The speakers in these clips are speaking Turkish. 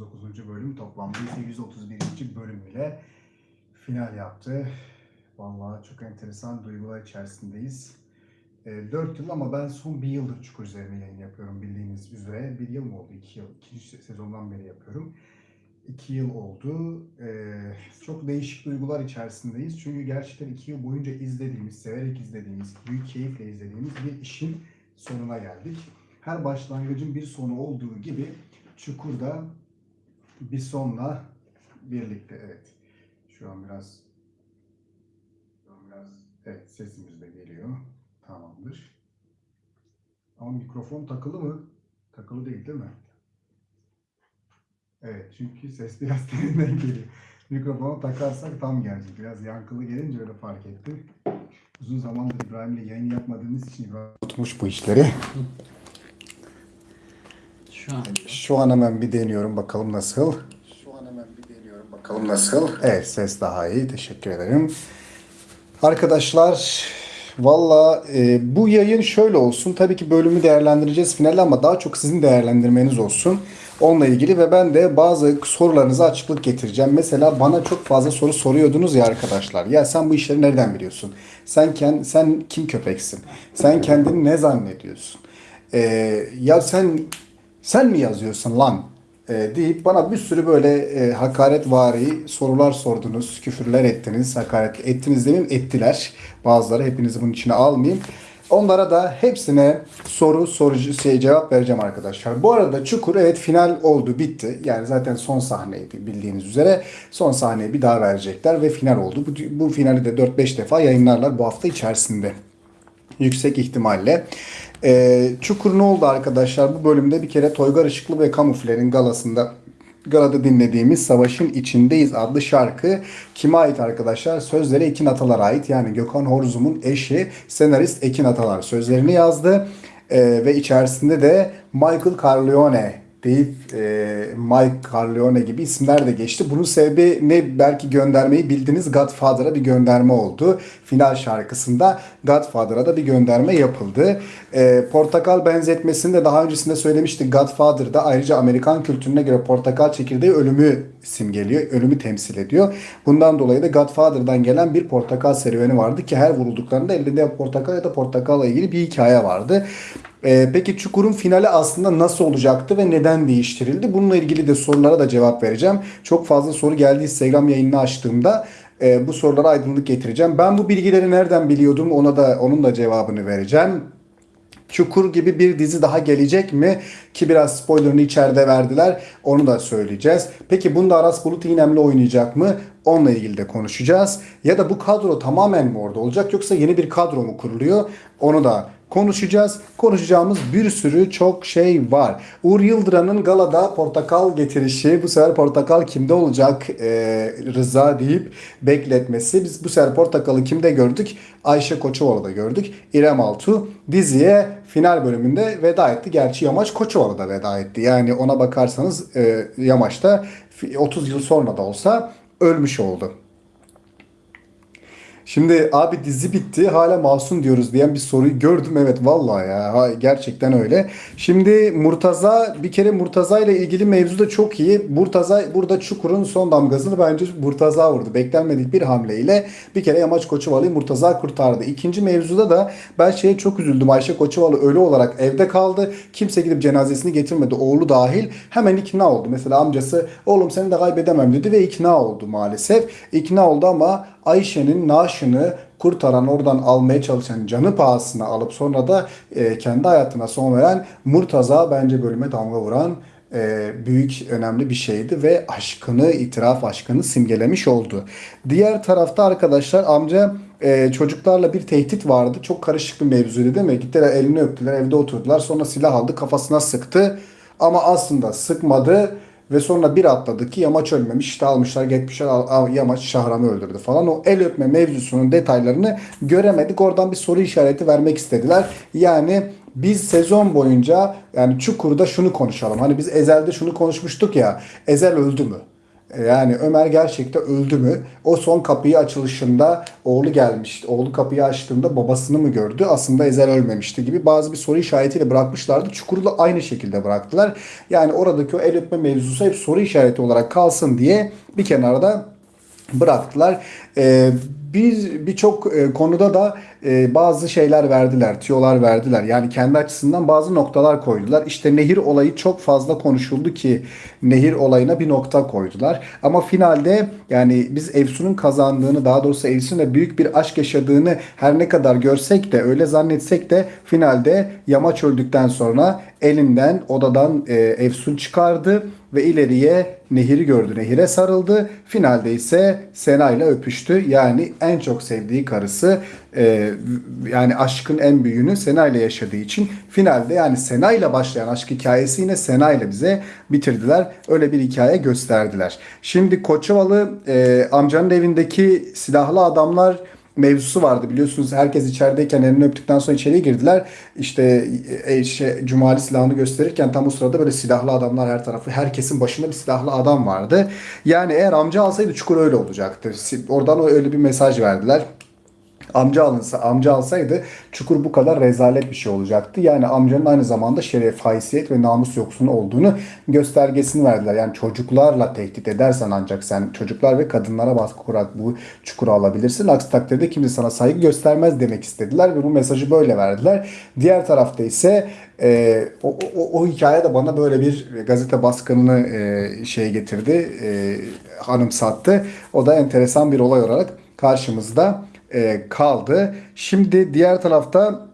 139. bölüm toplamda ise 131. bölüm ile final yaptı. Vallahi çok enteresan duygular içerisindeyiz. 4 yıl ama ben son bir yıldır Çukur üzerine yayın yapıyorum bildiğiniz üzere. Bir yıl mı oldu? 2 yıl. İkinci sezondan beri yapıyorum. 2 yıl oldu. Ee, çok değişik duygular içerisindeyiz. Çünkü gerçekten 2 yıl boyunca izlediğimiz, severek izlediğimiz, büyük keyifle izlediğimiz bir işin sonuna geldik. Her başlangıcın bir sonu olduğu gibi Çukur'da bir sonla birlikte. Evet. Şu an biraz şu an biraz evet sesimiz de geliyor. Tamamdır. Ama mikrofon takılı mı? Takılı değil değil mi? Evet çünkü ses biraz derinden geliyor. Mikrofonu takarsak tam gelecek. Biraz yankılı gelince öyle fark ettim. Uzun zamandır İbrahim'le yayın yapmadığımız için İbrahim tutmuş bu işleri. Şu an Şu an hemen bir deniyorum bakalım nasıl. Şu an hemen bir deniyorum bakalım nasıl. Evet ses daha iyi. Teşekkür ederim. Arkadaşlar valla e, bu yayın şöyle olsun. Tabii ki bölümü değerlendireceğiz finalde ama daha çok sizin değerlendirmeniz olsun. Onunla ilgili ve ben de bazı sorularınıza açıklık getireceğim. Mesela bana çok fazla soru soruyordunuz ya arkadaşlar. Ya sen bu işleri nereden biliyorsun? Sen kend, sen kim köpeksin? Sen kendini ne zannediyorsun? Ee, ya sen sen mi yazıyorsun lan? Ee, deyip bana bir sürü böyle e, hakaretvari sorular sordunuz, küfürler ettiniz, hakaret ettiniz demeyeyim, ettiler. Bazıları hepinizi bunun içine almayayım. Onlara da hepsine soru sorucu şey cevap vereceğim arkadaşlar. Bu arada Çukur evet final oldu bitti. Yani zaten son sahneydi bildiğiniz üzere. Son sahneyi bir daha verecekler ve final oldu. Bu, bu finali de 4-5 defa yayınlarlar bu hafta içerisinde. Yüksek ihtimalle. Ee, Çukur ne oldu arkadaşlar? Bu bölümde bir kere Toygar Işıklı ve Kamufler'in galasında galada dinlediğimiz Savaşın İçindeyiz adlı şarkı kime ait arkadaşlar? Sözleri Ekin Atalar'a ait. Yani Gökhan Horzum'un eşi senarist Ekin Atalar sözlerini yazdı. Ee, ve içerisinde de Michael Corleone deyip e, Mike Corleone gibi isimler de geçti. Bunun sebebi ne belki göndermeyi bildiğiniz Godfather'a bir gönderme oldu. Final şarkısında Godfather'a da bir gönderme yapıldı. E, portakal benzetmesini de daha öncesinde söylemiştik. Godfather'da ayrıca Amerikan kültürüne göre portakal çekirdeği ölümü simgeliyor, ölümü temsil ediyor. Bundan dolayı da Godfather'dan gelen bir portakal serüveni vardı ki her vurulduklarında elinde portakal ya da portakalla ilgili bir hikaye vardı. Ee, peki Çukur'un finali aslında nasıl olacaktı ve neden değiştirildi? Bununla ilgili de sorulara da cevap vereceğim. Çok fazla soru geldi Instagram yayınını açtığımda e, bu sorulara aydınlık getireceğim. Ben bu bilgileri nereden biliyordum ona da onun da cevabını vereceğim. Çukur gibi bir dizi daha gelecek mi? Ki biraz spoilerını içeride verdiler. Onu da söyleyeceğiz. Peki bunda Aras Bulut İynemli oynayacak mı? Onunla ilgili de konuşacağız. Ya da bu kadro tamamen mi orada olacak yoksa yeni bir kadro mu kuruluyor? Onu da konuşacağız. Konuşacağımız bir sürü çok şey var. Uğur Yıldırım'ın galada portakal getirişi. Bu sefer portakal kimde olacak? Ee, Rıza deyip bekletmesi. Biz bu sefer portakalı kimde gördük? Ayşe Koçovalı'da gördük. İrem Altu diziye final bölümünde veda etti. Gerçi Yamaç Koçovalı da veda etti. Yani ona bakarsanız e, Yamaç da 30 yıl sonra da olsa ölmüş oldu. Şimdi abi dizi bitti hala masum diyoruz diyen bir soruyu gördüm. Evet vallahi ya ha, gerçekten öyle. Şimdi Murtaza bir kere Murtaza ile ilgili mevzu da çok iyi. Murtaza burada Çukur'un son damgasını bence Murtaza vurdu. Beklenmedik bir hamleyle bir kere Yamaç Koçuvalı'yı Murtaza kurtardı. İkinci mevzuda da ben şeye çok üzüldüm. Ayşe Koçuvalı ölü olarak evde kaldı. Kimse gidip cenazesini getirmedi. Oğlu dahil. Hemen ikna oldu. Mesela amcası oğlum seni de kaybedemem dedi ve ikna oldu maalesef. İkna oldu ama Ayşe'nin naaşını kurtaran oradan almaya çalışan canı pahasına alıp sonra da e, kendi hayatına son veren Murtaza bence bölüme damga vuran e, büyük önemli bir şeydi ve aşkını itiraf aşkını simgelemiş oldu. Diğer tarafta arkadaşlar amca e, çocuklarla bir tehdit vardı. Çok karışık bir mevzuydu değil mi? Gittiler elini öptüler evde oturdular sonra silah aldı kafasına sıktı ama aslında sıkmadı ve sonra bir atladı ki Yamaç ölmemiş. İşte almışlar gitmişler Yamaç Şahram'ı öldürdü falan. O el öpme mevzusunun detaylarını göremedik. Oradan bir soru işareti vermek istediler. Yani biz sezon boyunca yani Çukur'da şunu konuşalım. Hani biz Ezel'de şunu konuşmuştuk ya. Ezel öldü mü? Yani Ömer gerçekten öldü mü? O son kapıyı açılışında oğlu gelmişti. Oğlu kapıyı açtığında babasını mı gördü? Aslında Ezel ölmemişti gibi bazı bir soru işaretiyle bırakmışlardı. Çukuru da aynı şekilde bıraktılar. Yani oradaki o el öpme mevzusu hep soru işareti olarak kalsın diye bir kenarda bıraktılar. Ee, bir birçok e, konuda da e, bazı şeyler verdiler, tüyolar verdiler. Yani kendi açısından bazı noktalar koydular. İşte nehir olayı çok fazla konuşuldu ki nehir olayına bir nokta koydular. Ama finalde yani biz Efsun'un kazandığını, daha doğrusu Efsun'la büyük bir aşk yaşadığını her ne kadar görsek de öyle zannetsek de finalde Yamaç öldükten sonra elinden odadan e, Efsun çıkardı ve ileriye nehiri gördü. Nehire sarıldı. Finalde ise Sena ile öpüştü. Yani en çok sevdiği karısı e, yani aşkın en büyüğünü Sena ile yaşadığı için finalde yani Sena ile başlayan aşk hikayesi yine Sena ile bize bitirdiler. Öyle bir hikaye gösterdiler. Şimdi Koçovalı e, amcanın evindeki silahlı adamlar mevzusu vardı biliyorsunuz herkes içerideyken elini öptükten sonra içeriye girdiler. İşte e, şey, Cumali silahını gösterirken tam o sırada böyle silahlı adamlar her tarafı herkesin başında bir silahlı adam vardı. Yani eğer amca alsaydı çukur öyle olacaktı. Oradan öyle bir mesaj verdiler amca alınsa, amca alsaydı Çukur bu kadar rezalet bir şey olacaktı. Yani amcanın aynı zamanda şeref, haysiyet ve namus yoksunu olduğunu göstergesini verdiler. Yani çocuklarla tehdit edersen ancak sen çocuklar ve kadınlara baskı kurarak bu çukuru alabilirsin. Aksi takdirde kimse sana saygı göstermez demek istediler ve bu mesajı böyle verdiler. Diğer tarafta ise e, o, o, o hikaye de bana böyle bir gazete baskınını e, şey getirdi, e, hanımsattı. O da enteresan bir olay olarak karşımızda e, kaldı. Şimdi diğer tarafta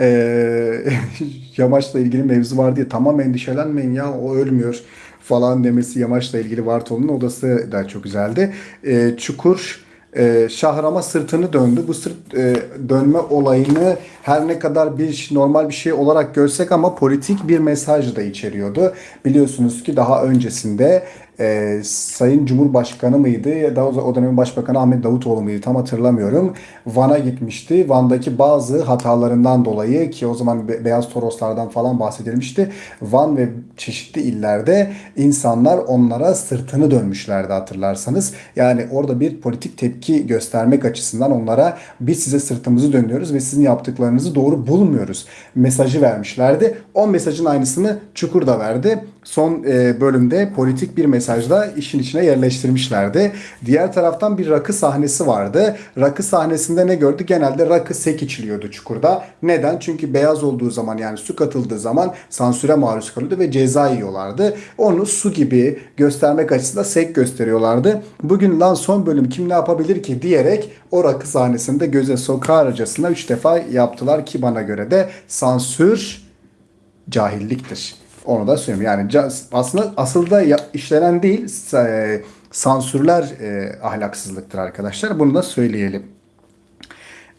e, Yamaç'la ilgili mevzu var diye tamam endişelenmeyin ya o ölmüyor falan demesi Yamaç'la ilgili Vartolu'nun odası da çok güzeldi. E, Çukur e, Şahram'a sırtını döndü. Bu sırt e, dönme olayını her ne kadar bir normal bir şey olarak görsek ama politik bir mesaj da içeriyordu. Biliyorsunuz ki daha öncesinde e, Sayın Cumhurbaşkanı mıydı ya da o dönemin Başbakanı Ahmet Davutoğlu muydu tam hatırlamıyorum. Van'a gitmişti. Van'daki bazı hatalarından dolayı ki o zaman Be- Beyaz Toroslardan falan bahsedilmişti. Van ve çeşitli illerde insanlar onlara sırtını dönmüşlerdi hatırlarsanız. Yani orada bir politik tepki göstermek açısından onlara biz size sırtımızı dönüyoruz ve sizin yaptıklarınızı doğru bulmuyoruz mesajı vermişlerdi. O mesajın aynısını Çukur da verdi. Son e, bölümde politik bir mesajla işin içine yerleştirmişlerdi. Diğer taraftan bir rakı sahnesi vardı. Rakı sahnesinde ne gördük? Genelde rakı sek içiliyordu Çukur'da. Neden? Çünkü beyaz olduğu zaman yani su katıldığı zaman sansüre maruz kalıyordu ve ceza yiyorlardı. Onu su gibi göstermek açısından sek gösteriyorlardı. Bugün lan son bölüm kim ne yapabilir ki diyerek o rakı sahnesinde göze sokarcasına 3 defa yaptılar ki bana göre de sansür cahilliktir. Onu da söyleyeyim. Yani aslında asıl da işlenen değil e, sansürler e, ahlaksızlıktır arkadaşlar. Bunu da söyleyelim.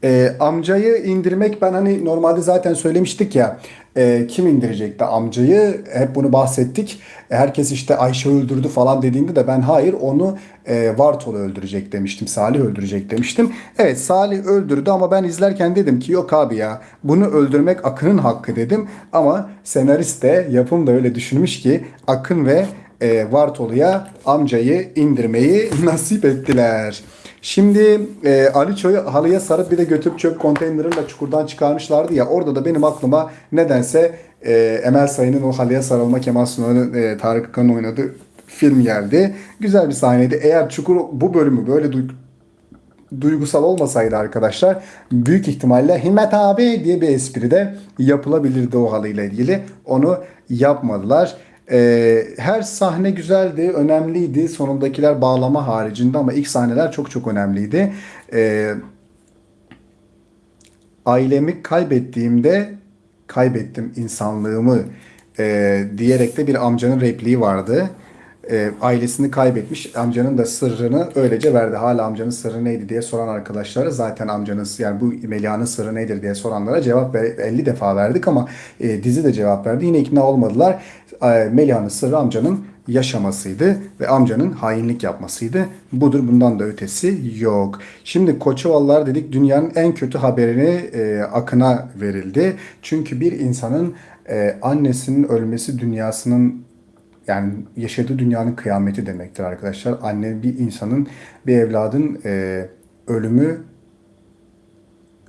E, amcayı indirmek ben hani normalde zaten söylemiştik ya e, kim indirecekti amcayı hep bunu bahsettik. Herkes işte Ayşe öldürdü falan dediğinde de ben hayır onu e, Vartolu öldürecek demiştim. Salih öldürecek demiştim. Evet Salih öldürdü ama ben izlerken dedim ki yok abi ya bunu öldürmek Akın'ın hakkı dedim. Ama senarist de yapım da öyle düşünmüş ki Akın ve e, Vartolu'ya amcayı indirmeyi nasip ettiler. Şimdi e, Ali Ço'yu halıya sarıp bir de götürüp çöp konteynerıyla çukurdan çıkarmışlardı ya orada da benim aklıma nedense e, Emel Sayın'ın o halıya sarılma Kemal Sunal'ın e, Tarık Akan'ın oynadığı film geldi. Güzel bir sahneydi. Eğer Çukur bu bölümü böyle du- duygusal olmasaydı arkadaşlar büyük ihtimalle Himmet abi diye bir espri de yapılabilirdi o halıyla ilgili. Onu yapmadılar. Ee, her sahne güzeldi, önemliydi. Sonundakiler bağlama haricinde ama ilk sahneler çok çok önemliydi. Ee, ailemi kaybettiğimde kaybettim insanlığımı e, diyerek de bir amcanın repliği vardı. E, ailesini kaybetmiş. Amcanın da sırrını öylece verdi. Hala amcanın sırrı neydi diye soran arkadaşlara zaten amcanın yani bu Melia'nın sırrı nedir diye soranlara cevap ver, 50 defa verdik ama e, dizi de cevap verdi. Yine ikna olmadılar. E, Melia'nın sırrı amcanın yaşamasıydı ve amcanın hainlik yapmasıydı. Budur bundan da ötesi yok. Şimdi Koçovalılar dedik dünyanın en kötü haberini e, Akın'a verildi. Çünkü bir insanın e, annesinin ölmesi dünyasının yani yaşadığı dünyanın kıyameti demektir arkadaşlar. Anne bir insanın, bir evladın e, ölümü,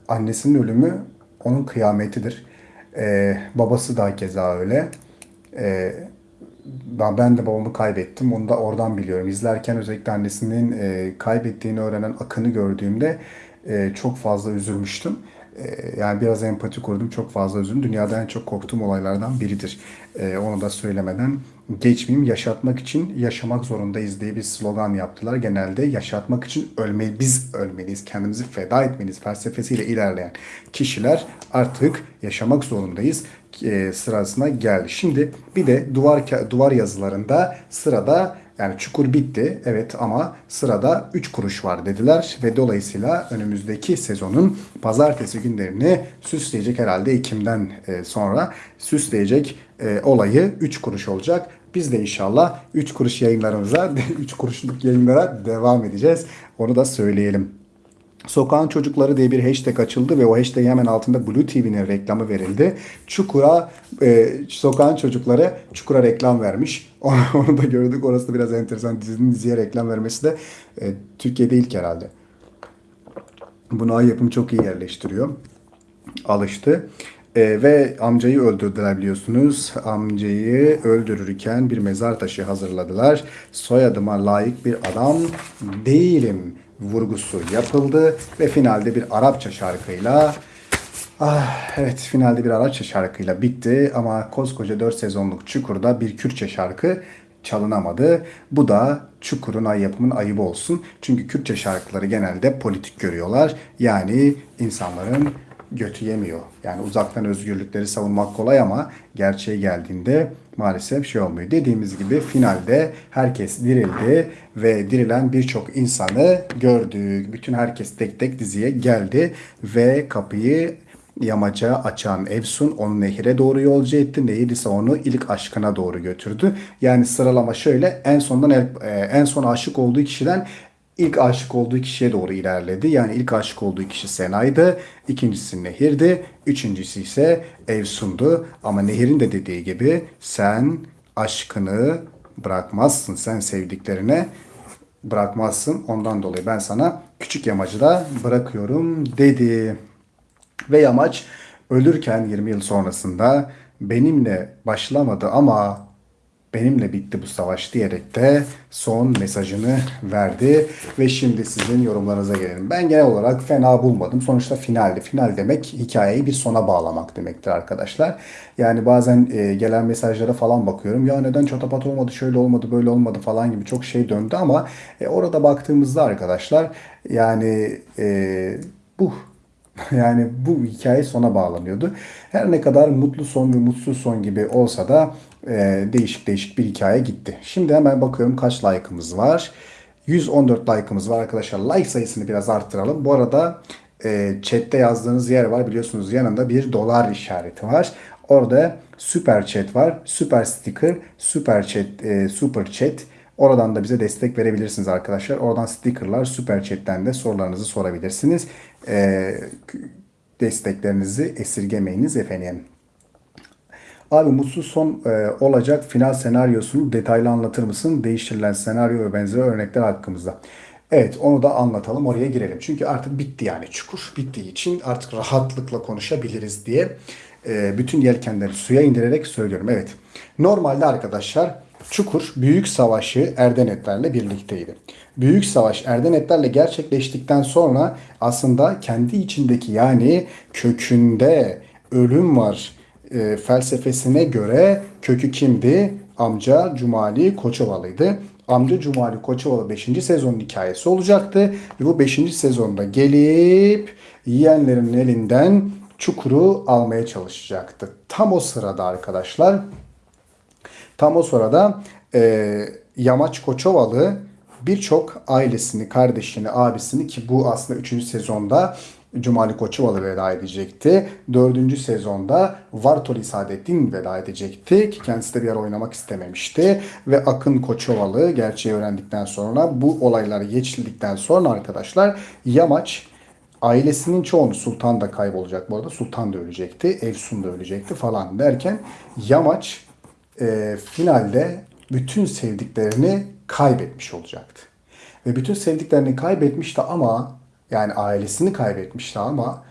annesinin ölümü onun kıyametidir. E, babası da keza öyle. E, ben, ben de babamı kaybettim. Onu da oradan biliyorum. İzlerken özellikle annesinin e, kaybettiğini öğrenen Akın'ı gördüğümde e, çok fazla üzülmüştüm. E, yani biraz empati kurdum. Çok fazla üzüldüm. Dünyada en çok korktuğum olaylardan biridir. E, onu da söylemeden geçmeyeyim. Yaşatmak için yaşamak zorundayız diye bir slogan yaptılar. Genelde yaşatmak için ölme, biz ölmeliyiz. Kendimizi feda etmeliyiz felsefesiyle ilerleyen kişiler artık yaşamak zorundayız e, sırasına geldi. Şimdi bir de duvar duvar yazılarında sırada yani çukur bitti evet ama sırada 3 kuruş var dediler ve dolayısıyla önümüzdeki sezonun pazartesi günlerini süsleyecek herhalde Ekim'den e, sonra süsleyecek e, olayı 3 kuruş olacak. Biz de inşallah 3 kuruş yayınlarımıza 3 kuruşluk yayınlara devam edeceğiz. Onu da söyleyelim. Sokağın Çocukları diye bir hashtag açıldı ve o hashtag hemen altında Blue TV'nin reklamı verildi. Çukur'a, e, Sokağın Çocukları Çukur'a reklam vermiş. Onu, da gördük. Orası da biraz enteresan. Dizinin diziye reklam vermesi de e, Türkiye'de ilk herhalde. Bunu ay yapımı çok iyi yerleştiriyor. Alıştı. E, ve amcayı öldürdüler biliyorsunuz. Amcayı öldürürken bir mezar taşı hazırladılar. Soyadıma layık bir adam değilim vurgusu yapıldı ve finalde bir Arapça şarkıyla Ah, evet finalde bir Arapça şarkıyla bitti ama koskoca 4 sezonluk Çukur'da bir Kürtçe şarkı çalınamadı. Bu da Çukur'un ay yapımın ayıbı olsun. Çünkü Kürtçe şarkıları genelde politik görüyorlar. Yani insanların götü yemiyor. Yani uzaktan özgürlükleri savunmak kolay ama gerçeğe geldiğinde maalesef şey olmuyor. Dediğimiz gibi finalde herkes dirildi ve dirilen birçok insanı gördük. Bütün herkes tek tek diziye geldi ve kapıyı yamaca açan Evsun onu nehire doğru yolcu etti. Nehir ise onu ilk aşkına doğru götürdü. Yani sıralama şöyle en sondan e, en son aşık olduğu kişiden ilk aşık olduğu kişiye doğru ilerledi. Yani ilk aşık olduğu kişi Sena'ydı. ikincisi Nehir'di. Üçüncüsü ise Evsun'du. Ama Nehir'in de dediği gibi sen aşkını bırakmazsın. Sen sevdiklerine bırakmazsın. Ondan dolayı ben sana küçük yamacı da bırakıyorum dedi. Ve yamaç ölürken 20 yıl sonrasında benimle başlamadı ama benimle bitti bu savaş diyerek de son mesajını verdi. Ve şimdi sizin yorumlarınıza gelelim. Ben genel olarak fena bulmadım. Sonuçta finaldi. Final demek hikayeyi bir sona bağlamak demektir arkadaşlar. Yani bazen e, gelen mesajlara falan bakıyorum. Ya neden çatapat olmadı, şöyle olmadı, böyle olmadı falan gibi çok şey döndü ama e, orada baktığımızda arkadaşlar yani e, bu Yani bu hikaye sona bağlanıyordu. Her ne kadar mutlu son ve mutsuz son gibi olsa da e, değişik değişik bir hikaye gitti. Şimdi hemen bakıyorum kaç like'ımız var. 114 like'ımız var arkadaşlar. Like sayısını biraz arttıralım. Bu arada e, chatte yazdığınız yer var. Biliyorsunuz yanında bir dolar işareti var. Orada süper chat var. Süper sticker, süper chat, e, super chat. Oradan da bize destek verebilirsiniz arkadaşlar. Oradan stickerlar, süper chatten de sorularınızı sorabilirsiniz. E, desteklerinizi esirgemeyiniz efendim. Abi mutsuz son e, olacak final senaryosunu detaylı anlatır mısın? Değiştirilen senaryo ve benzeri örnekler hakkımızda. Evet onu da anlatalım oraya girelim. Çünkü artık bitti yani çukur bittiği için artık rahatlıkla konuşabiliriz diye e, bütün yelkenleri suya indirerek söylüyorum. Evet normalde arkadaşlar Çukur Büyük Savaşı Erdenetlerle birlikteydi. Büyük Savaş Erdenetlerle gerçekleştikten sonra aslında kendi içindeki yani kökünde ölüm var e, felsefesine göre kökü kimdi? Amca Cumali Koçovalı'ydı. Amca Cumali Koçovalı 5. sezonun hikayesi olacaktı. Ve bu 5. sezonda gelip yiyenlerin elinden çukuru almaya çalışacaktı. Tam o sırada arkadaşlar tam o sırada e, Yamaç Koçovalı birçok ailesini, kardeşini, abisini ki bu aslında 3. sezonda Cumali Koçovalı veda edecekti. Dördüncü sezonda Vartoli Saadettin veda edecekti ki kendisi de bir yer oynamak istememişti. Ve Akın Koçovalı gerçeği öğrendikten sonra bu olaylar geçildikten sonra arkadaşlar Yamaç ailesinin çoğunu Sultan da kaybolacak bu arada. Sultan da ölecekti. Evsun da ölecekti falan derken Yamaç e, finalde bütün sevdiklerini kaybetmiş olacaktı. Ve bütün sevdiklerini kaybetmişti ama yani ailesini kaybetmişti ama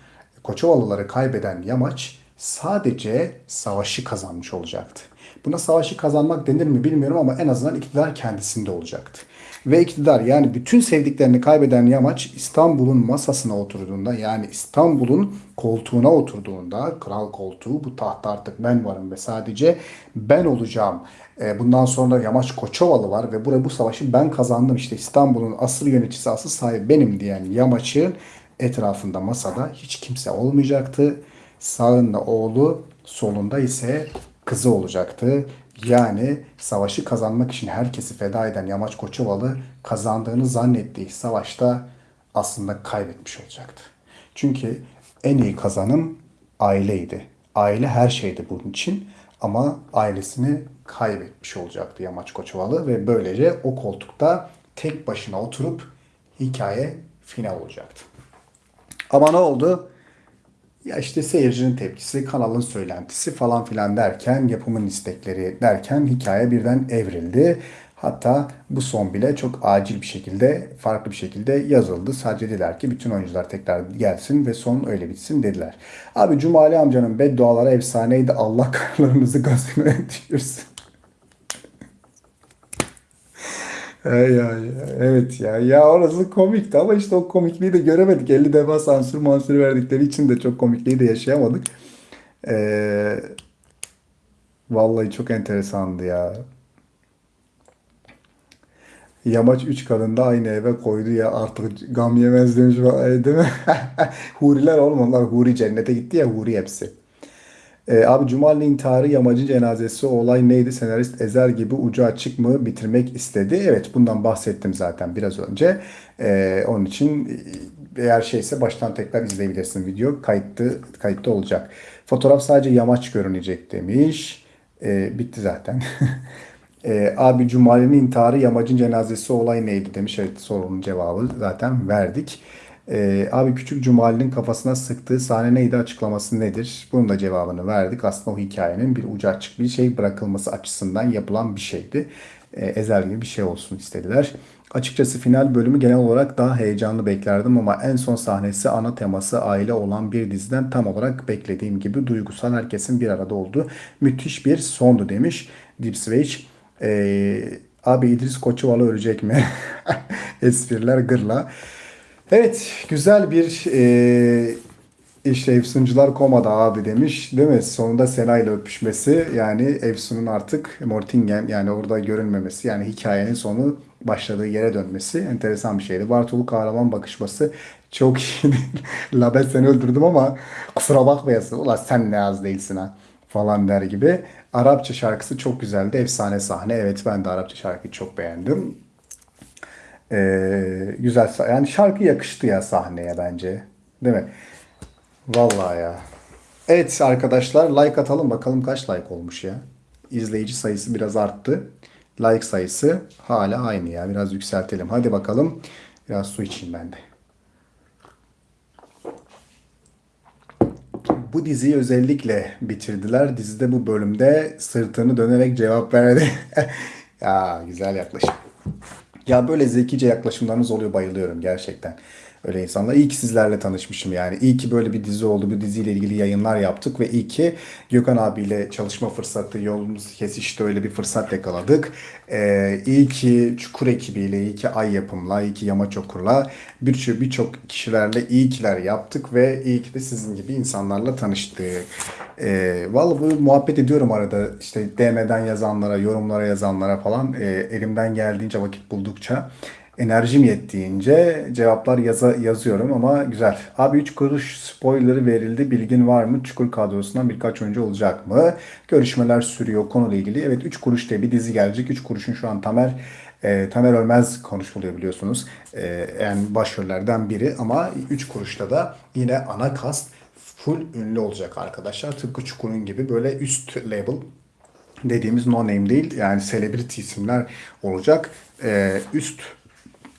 Koçovalıları kaybeden Yamaç sadece savaşı kazanmış olacaktı. Buna savaşı kazanmak denir mi bilmiyorum ama en azından iktidar kendisinde olacaktı. Ve iktidar yani bütün sevdiklerini kaybeden Yamaç İstanbul'un masasına oturduğunda yani İstanbul'un koltuğuna oturduğunda kral koltuğu bu tahta artık ben varım ve sadece ben olacağım. E, bundan sonra Yamaç Koçovalı var ve buraya bu savaşı ben kazandım işte İstanbul'un asıl yöneticisi asıl sahibi benim diyen Yamaç'ın etrafında masada hiç kimse olmayacaktı. Sağında oğlu solunda ise kızı olacaktı. Yani savaşı kazanmak için herkesi feda eden Yamaç Koçovalı kazandığını zannettiği savaşta aslında kaybetmiş olacaktı. Çünkü en iyi kazanım aileydi. Aile her şeydi bunun için ama ailesini kaybetmiş olacaktı Yamaç Koçovalı ve böylece o koltukta tek başına oturup hikaye final olacaktı. Ama ne oldu? Ya işte seyircinin tepkisi, kanalın söylentisi falan filan derken, yapımın istekleri derken hikaye birden evrildi. Hatta bu son bile çok acil bir şekilde, farklı bir şekilde yazıldı. Sadece dediler ki bütün oyuncular tekrar gelsin ve son öyle bitsin dediler. Abi Cumali amcanın bedduaları efsaneydi. Allah karlarınızı gazine düşürsün. Ay. Evet ya. Ya orası komikti ama işte o komikliği de göremedik. 50 defa sansür mansür verdikleri için de çok komikliği de yaşayamadık. Ee, vallahi çok enteresandı ya. Yamaç üç kadın da aynı eve koydu ya artık gam yemez demiş değil mi? Huriler oğlum onlar Huri cennete gitti ya Huri hepsi. Ee, abi Cumali intiharı yamacın cenazesi olay neydi? Senarist Ezer gibi ucu açık mı bitirmek istedi? Evet bundan bahsettim zaten biraz önce. Ee, onun için eğer şeyse baştan tekrar izleyebilirsin video. Kayıtlı, kayıtlı olacak. Fotoğraf sadece yamaç görünecek demiş. Ee, bitti zaten. Ee, abi Cumali'nin intiharı yamacın cenazesi olay neydi demiş. Evet sorunun cevabı zaten verdik. Ee, abi Küçük Cumali'nin kafasına sıktığı sahne neydi açıklaması nedir? Bunun da cevabını verdik. Aslında o hikayenin bir ucu açık bir şey bırakılması açısından yapılan bir şeydi. Ee, ezel gibi bir şey olsun istediler. Açıkçası final bölümü genel olarak daha heyecanlı beklerdim ama en son sahnesi ana teması aile olan bir diziden tam olarak beklediğim gibi duygusal herkesin bir arada olduğu müthiş bir sondu demiş Deep Switch. Ee, abi İdris Koçovalı ölecek mi? Espriler gırla. Evet, güzel bir e, işte Efsuncular komada abi demiş değil mi? Sonunda Sena ile öpüşmesi yani Efsun'un artık Mortingen yani orada görünmemesi yani hikayenin sonu başladığı yere dönmesi enteresan bir şeydi. Bartolu kahraman bakışması çok iyiydi. La ben seni öldürdüm ama kusura bakmayasın. Ulan sen ne az değilsin ha falan der gibi. Arapça şarkısı çok güzeldi. Efsane sahne. Evet ben de Arapça şarkıyı çok beğendim. Ee, güzel yani şarkı yakıştı ya sahneye bence. Değil mi? Vallahi ya. Evet arkadaşlar like atalım bakalım kaç like olmuş ya. İzleyici sayısı biraz arttı. Like sayısı hala aynı ya. Biraz yükseltelim. Hadi bakalım. Biraz su içeyim ben de. Bu diziyi özellikle bitirdiler. Dizide bu bölümde sırtını dönerek cevap verdi. ya güzel yaklaşım. Ya böyle zekice yaklaşımlarınız oluyor bayılıyorum gerçekten. Öyle insanlar. İyi ki sizlerle tanışmışım yani. İyi ki böyle bir dizi oldu. Bu diziyle ilgili yayınlar yaptık ve iyi ki Gökhan abiyle çalışma fırsatı, yolumuz kesişti öyle bir fırsat yakaladık. Ee, iyi ki Çukur ekibiyle, iyi ki Ay Yapım'la, iyi ki Yamaç Okur'la birçok birçok kişilerle iyi kiler yaptık ve iyi ki de sizin gibi insanlarla tanıştık. Ee, vallahi bu muhabbet ediyorum arada işte DM'den yazanlara, yorumlara yazanlara falan e, elimden geldiğince vakit buldukça enerjim yettiğince cevaplar yaza, yazıyorum ama güzel. Abi 3 kuruş spoilerı verildi. Bilgin var mı? Çukur kadrosundan birkaç oyuncu olacak mı? Görüşmeler sürüyor konuyla ilgili. Evet 3 kuruş diye bir dizi gelecek. 3 kuruşun şu an Tamer e, Tamer Ölmez konuşuluyor biliyorsunuz. E, yani başrollerden biri ama 3 kuruşta da yine ana kast full ünlü olacak arkadaşlar. Tıpkı Çukur'un gibi böyle üst label dediğimiz no name değil yani celebrity isimler olacak. E, üst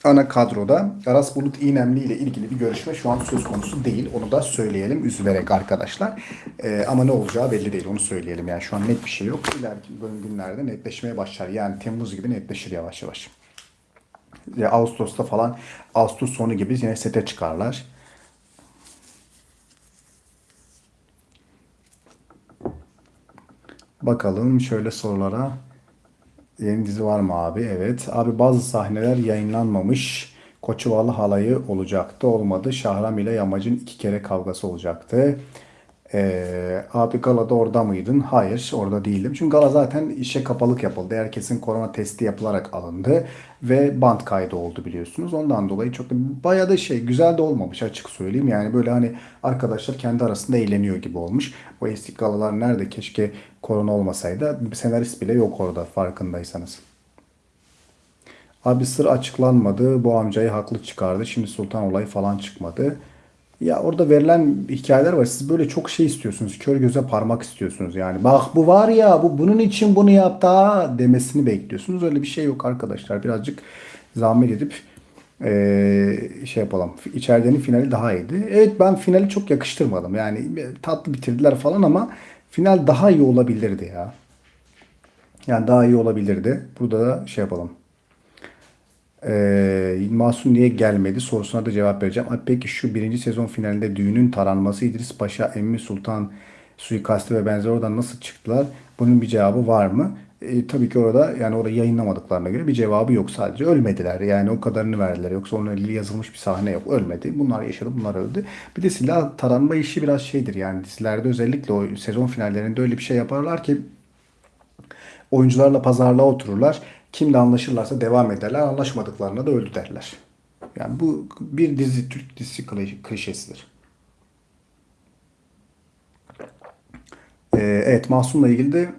ana kadroda Aras Bulut İynemli ile ilgili bir görüşme şu an söz konusu değil. Onu da söyleyelim üzülerek arkadaşlar. Ee, ama ne olacağı belli değil onu söyleyelim. Yani şu an net bir şey yok. İleriki günlerde netleşmeye başlar. Yani Temmuz gibi netleşir yavaş yavaş. Ya Ağustos'ta falan Ağustos sonu gibi yine sete çıkarlar. Bakalım şöyle sorulara. Yeni dizi var mı abi? Evet. Abi bazı sahneler yayınlanmamış. Koçuvalı halayı olacaktı. Olmadı. Şahram ile Yamacın iki kere kavgası olacaktı. Ee, abi galada orada mıydın? Hayır orada değildim. Çünkü gala zaten işe kapalık yapıldı. Herkesin korona testi yapılarak alındı. Ve band kaydı oldu biliyorsunuz. Ondan dolayı çok da bayağı da şey güzel de olmamış açık söyleyeyim. Yani böyle hani arkadaşlar kendi arasında eğleniyor gibi olmuş. O eski galalar nerede? Keşke korona olmasaydı. Senarist bile yok orada farkındaysanız. Abi sır açıklanmadı. Bu amcayı haklı çıkardı. Şimdi Sultan olayı falan çıkmadı. Ya orada verilen hikayeler var. Siz böyle çok şey istiyorsunuz. Kör göze parmak istiyorsunuz. Yani bak bu var ya bu bunun için bunu yaptı ha demesini bekliyorsunuz. Öyle bir şey yok arkadaşlar. Birazcık zahmet edip eee, şey yapalım. İçeridenin finali daha iyiydi. Evet ben finali çok yakıştırmadım. Yani tatlı bitirdiler falan ama final daha iyi olabilirdi ya. Yani daha iyi olabilirdi. Burada da şey yapalım. Ee, Masum niye gelmedi sorusuna da cevap vereceğim. Peki şu birinci sezon finalinde düğünün taranması İdris Paşa, Emmi Sultan suikastı ve benzeri oradan nasıl çıktılar? Bunun bir cevabı var mı? Ee, tabii ki orada yani orayı yayınlamadıklarına göre bir cevabı yok sadece. Ölmediler yani o kadarını verdiler. Yoksa onunla ilgili yazılmış bir sahne yok. Ölmedi. Bunlar yaşadı bunlar öldü. Bir de silah taranma işi biraz şeydir yani dizilerde özellikle o sezon finallerinde öyle bir şey yaparlar ki Oyuncularla pazarlığa otururlar. Kimle anlaşırlarsa devam ederler. Anlaşmadıklarına da öldü derler. Yani bu bir dizi Türk dizisi kli- klişesidir. Ee, evet Mahsun'la ilgili de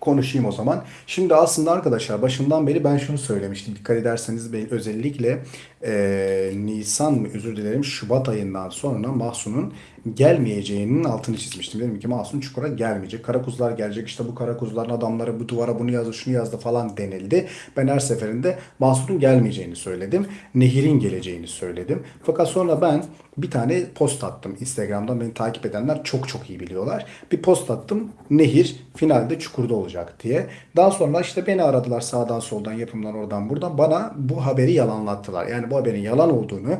konuşayım o zaman. Şimdi aslında arkadaşlar başından beri ben şunu söylemiştim. Dikkat ederseniz ben özellikle e, Nisan mı özür dilerim Şubat ayından sonra Mahsun'un gelmeyeceğinin altını çizmiştim. Dedim ki Mahsun Çukur'a gelmeyecek. Karakuzlar gelecek. İşte bu Karakuzların adamları bu duvara bunu yazdı şunu yazdı falan denildi. Ben her seferinde Mahsun'un gelmeyeceğini söyledim. Nehir'in geleceğini söyledim. Fakat sonra ben bir tane post attım. Instagram'dan beni takip edenler çok çok iyi biliyorlar. Bir post attım. Nehir finalde Çukur'da olacak diye. Daha sonra işte beni aradılar sağdan soldan yapımdan oradan buradan. Bana bu haberi yalanlattılar. Yani bu haberin yalan olduğunu,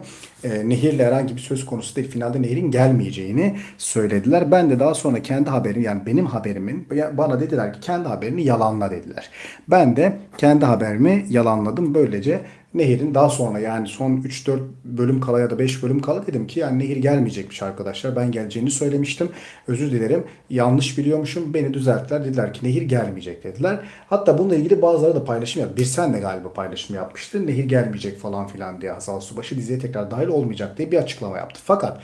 e, Nehir'le herhangi bir söz konusu değil. Finalde Nehir'in gelmeyeceğini söylediler. Ben de daha sonra kendi haberim yani benim haberimin bana dediler ki kendi haberini yalanla dediler. Ben de kendi haberimi yalanladım. Böylece Nehir'in daha sonra yani son 3-4 bölüm kala ya da 5 bölüm kala dedim ki yani Nehir gelmeyecekmiş arkadaşlar. Ben geleceğini söylemiştim. Özür dilerim. Yanlış biliyormuşum. Beni düzelttiler. Dediler ki Nehir gelmeyecek dediler. Hatta bununla ilgili bazıları da paylaşım yaptı. Bir sen de galiba paylaşım yapmıştı. Nehir gelmeyecek falan filan diye Hazal Subaşı diziye tekrar dahil olmayacak diye bir açıklama yaptı. Fakat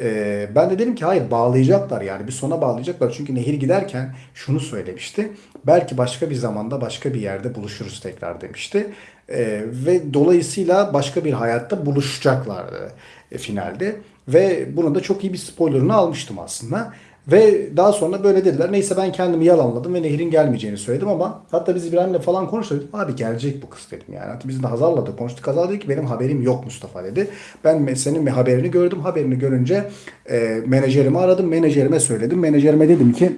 ee, ben de dedim ki hayır bağlayacaklar yani bir sona bağlayacaklar. Çünkü Nehir giderken şunu söylemişti. Belki başka bir zamanda başka bir yerde buluşuruz tekrar demişti. Ee, ve dolayısıyla başka bir hayatta buluşacaklardı e, finalde. Ve bunun da çok iyi bir spoilerını almıştım aslında. Ve daha sonra böyle dediler. Neyse ben kendimi yalanladım ve Nehir'in gelmeyeceğini söyledim ama hatta biz İbrahim'le falan konuştuk. Abi gelecek bu kız dedim yani. Hatta biz de Hazal'la da konuştuk. Hazal dedi ki benim haberim yok Mustafa dedi. Ben senin bir haberini gördüm. Haberini görünce e, menajerimi aradım. Menajerime söyledim. Menajerime dedim ki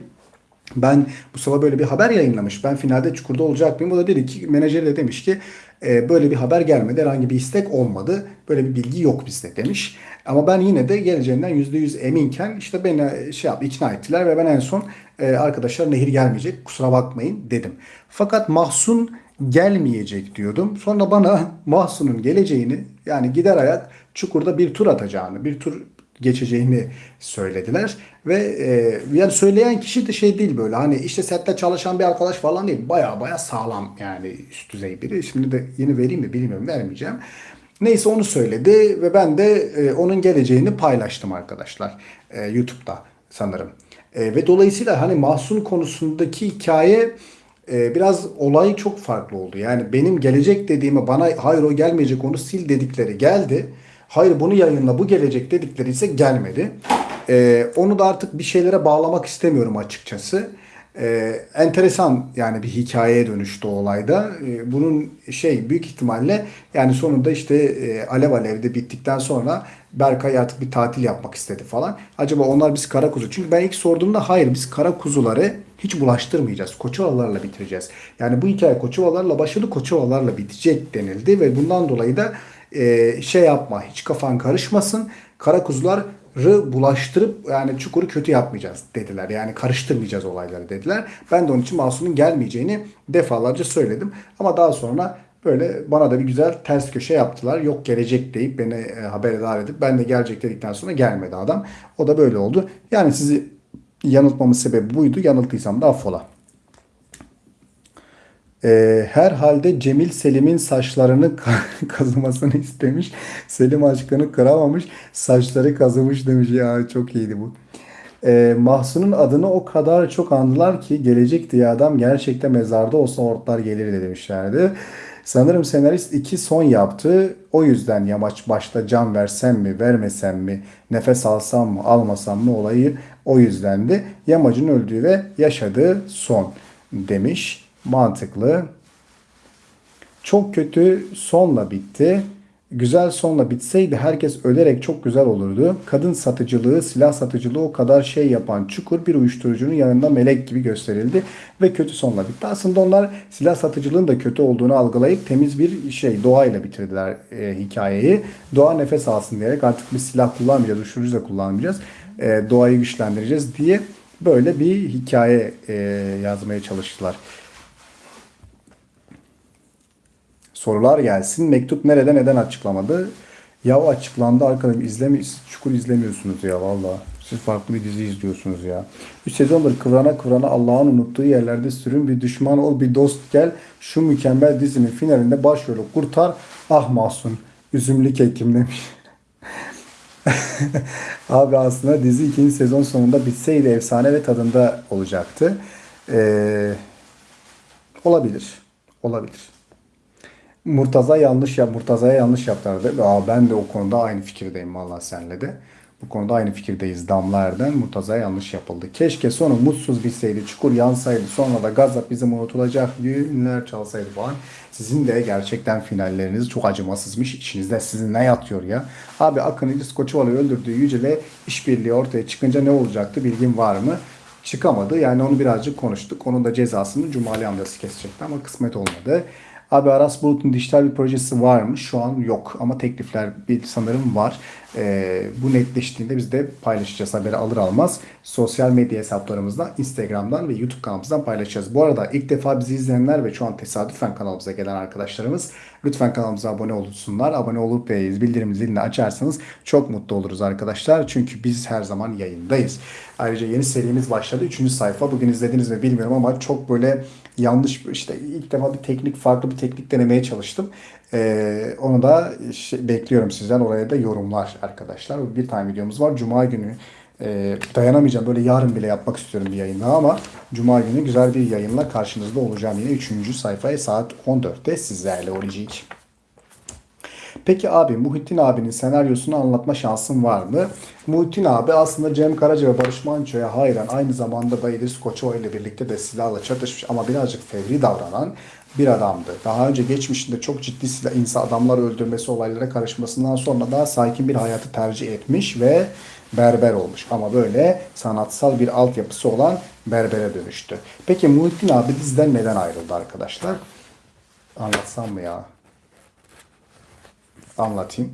ben Mustafa böyle bir haber yayınlamış. Ben finalde Çukur'da olacak mıyım? O da dedi ki menajeri de demiş ki e, böyle bir haber gelmedi. Herhangi bir istek olmadı. Böyle bir bilgi yok bizde demiş. Ama ben yine de geleceğinden %100 eminken işte beni şey yaptı, ikna ettiler ve ben en son e, arkadaşlar Nehir gelmeyecek kusura bakmayın dedim. Fakat Mahsun gelmeyecek diyordum. Sonra bana Mahsun'un geleceğini yani gider ayak Çukur'da bir tur atacağını, bir tur geçeceğini söylediler. Ve e, yani söyleyen kişi de şey değil böyle hani işte sette çalışan bir arkadaş falan değil. Baya baya sağlam yani üst düzey biri. Şimdi de yeni vereyim mi bilmiyorum vermeyeceğim. Neyse onu söyledi ve ben de e, onun geleceğini paylaştım arkadaşlar e, YouTube'da sanırım. E, ve dolayısıyla hani Mahsun konusundaki hikaye e, biraz olay çok farklı oldu. Yani benim gelecek dediğime bana hayır o gelmeyecek onu sil dedikleri geldi. Hayır bunu yayınla bu gelecek dedikleri ise gelmedi. Ee, onu da artık bir şeylere bağlamak istemiyorum açıkçası. e, enteresan yani bir hikayeye dönüştü o olayda. E, bunun şey büyük ihtimalle yani sonunda işte e, Alev Alev'de bittikten sonra Berkay artık bir tatil yapmak istedi falan. Acaba onlar biz kara kuzu. Çünkü ben ilk sorduğumda hayır biz kara kuzuları hiç bulaştırmayacağız. Koçovalarla bitireceğiz. Yani bu hikaye Koçovalarla başladı, Koçovalarla bitecek denildi ve bundan dolayı da e, şey yapma, hiç kafan karışmasın. Kara kuzuları bulaştırıp yani çukuru kötü yapmayacağız dediler. Yani karıştırmayacağız olayları dediler. Ben de onun için Masum'un gelmeyeceğini defalarca söyledim. Ama daha sonra böyle bana da bir güzel ters köşe yaptılar. Yok gelecek deyip beni e, haberdar edip ben de gelecek dedikten sonra gelmedi adam. O da böyle oldu. Yani sizi yanıltmamın sebebi buydu. Yanılttıysam da affola. Ee, herhalde Cemil Selim'in saçlarını kazımasını istemiş. Selim aşkını kıramamış. Saçları kazımış demiş. Ya çok iyiydi bu. Ee, Mahsun'un adını o kadar çok andılar ki gelecek diye adam gerçekten mezarda olsa ortlar gelir demişlerdi. Sanırım senarist iki son yaptı. O yüzden yamaç başta can versem mi vermesem mi nefes alsam mı almasam mı olayı o yüzdendi. Yamacın öldüğü ve yaşadığı son demiş. Mantıklı. Çok kötü sonla bitti. Güzel sonla bitseydi herkes ölerek çok güzel olurdu. Kadın satıcılığı, silah satıcılığı o kadar şey yapan çukur bir uyuşturucunun yanında melek gibi gösterildi ve kötü sonla bitti. Aslında onlar silah satıcılığın da kötü olduğunu algılayıp temiz bir şey doğayla bitirdiler e, hikayeyi. Doğa nefes alsın diyerek artık bir silah kullanmayacağız, uyuşturucu da kullanmayacağız. E, doğayı güçlendireceğiz diye böyle bir hikaye e, yazmaya çalıştılar. Sorular gelsin. Mektup nerede neden açıklamadı? Ya açıklandı arkadaşım izlemi çukur izlemiyorsunuz ya valla. Siz farklı bir dizi izliyorsunuz ya. 3 sezondur kıvrana kıvrana Allah'ın unuttuğu yerlerde sürün bir düşman ol bir dost gel. Şu mükemmel dizinin finalinde başrolü kurtar. Ah Mahsun. Üzümlü kekim demiş. Abi aslında dizi ikinci sezon sonunda bitseydi efsane ve tadında olacaktı. Ee, olabilir. Olabilir. Murtaza yanlış yap, Murtaza'ya yanlış yaptılar. Aa, ben de o konuda aynı fikirdeyim vallahi senle de. Bu konuda aynı fikirdeyiz Damla Erden. Murtaza'ya yanlış yapıldı. Keşke sonu mutsuz bitseydi, çukur yansaydı. Sonra da gazap bizim unutulacak günler çalsaydı falan. Sizin de gerçekten finalleriniz çok acımasızmış. İçinizde sizin ne yatıyor ya? Abi Akın İdris Koçovalı öldürdüğü Yücel'e işbirliği ortaya çıkınca ne olacaktı bilgin var mı? Çıkamadı. Yani onu birazcık konuştuk. Onun da cezasını Cumali amcası kesecekti ama kısmet olmadı. Abi Aras Bulut'un dijital bir projesi var mı? Şu an yok ama teklifler bir sanırım var. Ee, bu netleştiğinde biz de paylaşacağız haberi alır almaz. Sosyal medya hesaplarımızdan, Instagram'dan ve YouTube kanalımızdan paylaşacağız. Bu arada ilk defa bizi izleyenler ve şu an tesadüfen kanalımıza gelen arkadaşlarımız lütfen kanalımıza abone olsunlar. Abone olup ve bildirim zilini açarsanız çok mutlu oluruz arkadaşlar. Çünkü biz her zaman yayındayız. Ayrıca yeni serimiz başladı. Üçüncü sayfa. Bugün izlediniz mi bilmiyorum ama çok böyle yanlış işte ilk defa bir teknik farklı bir teknik denemeye çalıştım. Ee, onu da şey, bekliyorum sizden. Oraya da yorumlar arkadaşlar. Bir tane videomuz var. Cuma günü e, dayanamayacağım. Böyle yarın bile yapmak istiyorum bir yayında ama Cuma günü güzel bir yayınla karşınızda olacağım yine. Üçüncü sayfaya saat 14'te sizlerle olacak. Peki abi Muhittin abinin senaryosunu anlatma şansın var mı? Muhittin abi aslında Cem Karaca ve Barış Manço'ya hayran. Aynı zamanda da İdris Koçova ile birlikte de silahla çatışmış ama birazcık fevri davranan bir adamdı. Daha önce geçmişinde çok ciddi silah insan adamlar öldürmesi olaylara karışmasından sonra daha sakin bir hayatı tercih etmiş ve berber olmuş. Ama böyle sanatsal bir altyapısı olan berbere dönüştü. Peki Muhittin abi diziden neden ayrıldı arkadaşlar? Anlatsam mı ya? Anlatayım.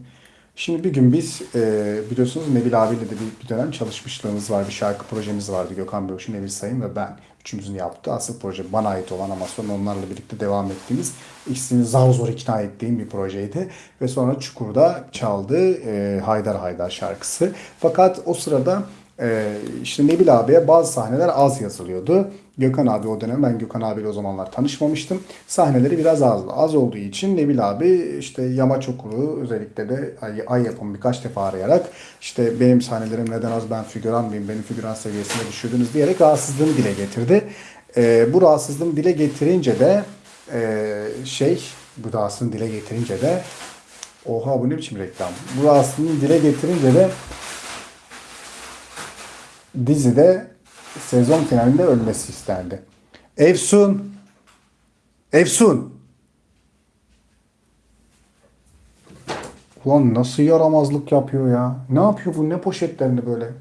Şimdi bir gün biz e, biliyorsunuz Nebil abiyle de bir, bir dönem çalışmışlığımız var. Bir şarkı projemiz vardı. Gökhan Böğüş'ün, Nebil Sayın ve ben. Üçümüzün yaptığı asıl proje bana ait olan ama sonra onlarla birlikte devam ettiğimiz ikisini zar zor ikna ettiğim bir projeydi. Ve sonra Çukur'da çaldı e, Haydar Haydar şarkısı. Fakat o sırada ee, işte Nebil abiye bazı sahneler az yazılıyordu. Gökhan abi o dönem ben Gökhan abiyle o zamanlar tanışmamıştım. Sahneleri biraz az. Az olduğu için Nebil abi işte Yamaç Okulu özellikle de ay, ay yapımı birkaç defa arayarak işte benim sahnelerim neden az ben figüran mıyım beni figüran seviyesine düşürdünüz diyerek rahatsızlığını dile getirdi. Ee, bu rahatsızlığını dile getirince de e, şey bu rahatsızlığını dile getirince de oha bu ne biçim reklam. Bu rahatsızlığını dile getirince de dizide sezon finalinde ölmesi istendi. Efsun. Efsun. Ulan nasıl yaramazlık yapıyor ya? Ne yapıyor bu? Ne poşetlerini böyle?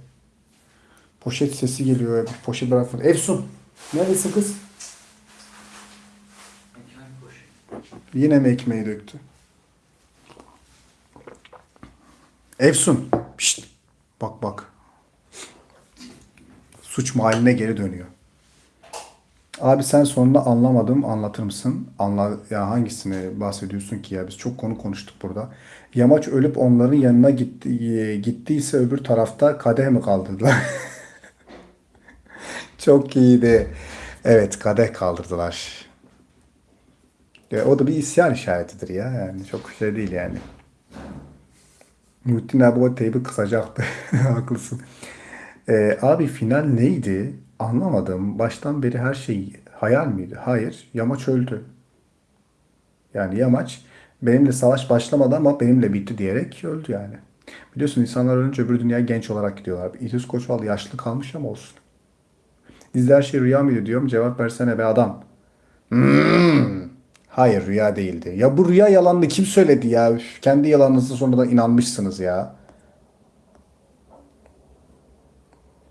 Poşet sesi geliyor. ya. Poşet bırakmadı. Efsun. Neredesin kız? Yine mi ekmeği döktü? Efsun. Pişt. Bak bak. Suç mahalline geri dönüyor. Abi sen sonunda anlamadım anlatır mısın? Anla ya hangisini bahsediyorsun ki ya biz çok konu konuştuk burada. Yamaç ölüp onların yanına gitti, gittiyse öbür tarafta kadeh mi kaldırdılar? Çok iyiydi. Evet kadeh kaldırdılar. Ya, o da bir isyan işaretidir ya yani çok şey değil yani. Muhittin abi o teybi kısacaktı. Haklısın. Ee, abi final neydi? Anlamadım. Baştan beri her şey hayal miydi? Hayır. Yamaç öldü. Yani Yamaç benimle savaş başlamadı ama benimle bitti diyerek öldü yani. Biliyorsun insanlar ölünce öbür dünya genç olarak gidiyorlar. İdris Koçval yaşlı kalmış ama olsun. Dizide her şey rüya mıydı diyorum. Cevap versene be adam. Hmm. Hayır rüya değildi. Ya bu rüya yalanını kim söyledi ya? Üf, kendi yalanınızı sonradan inanmışsınız ya.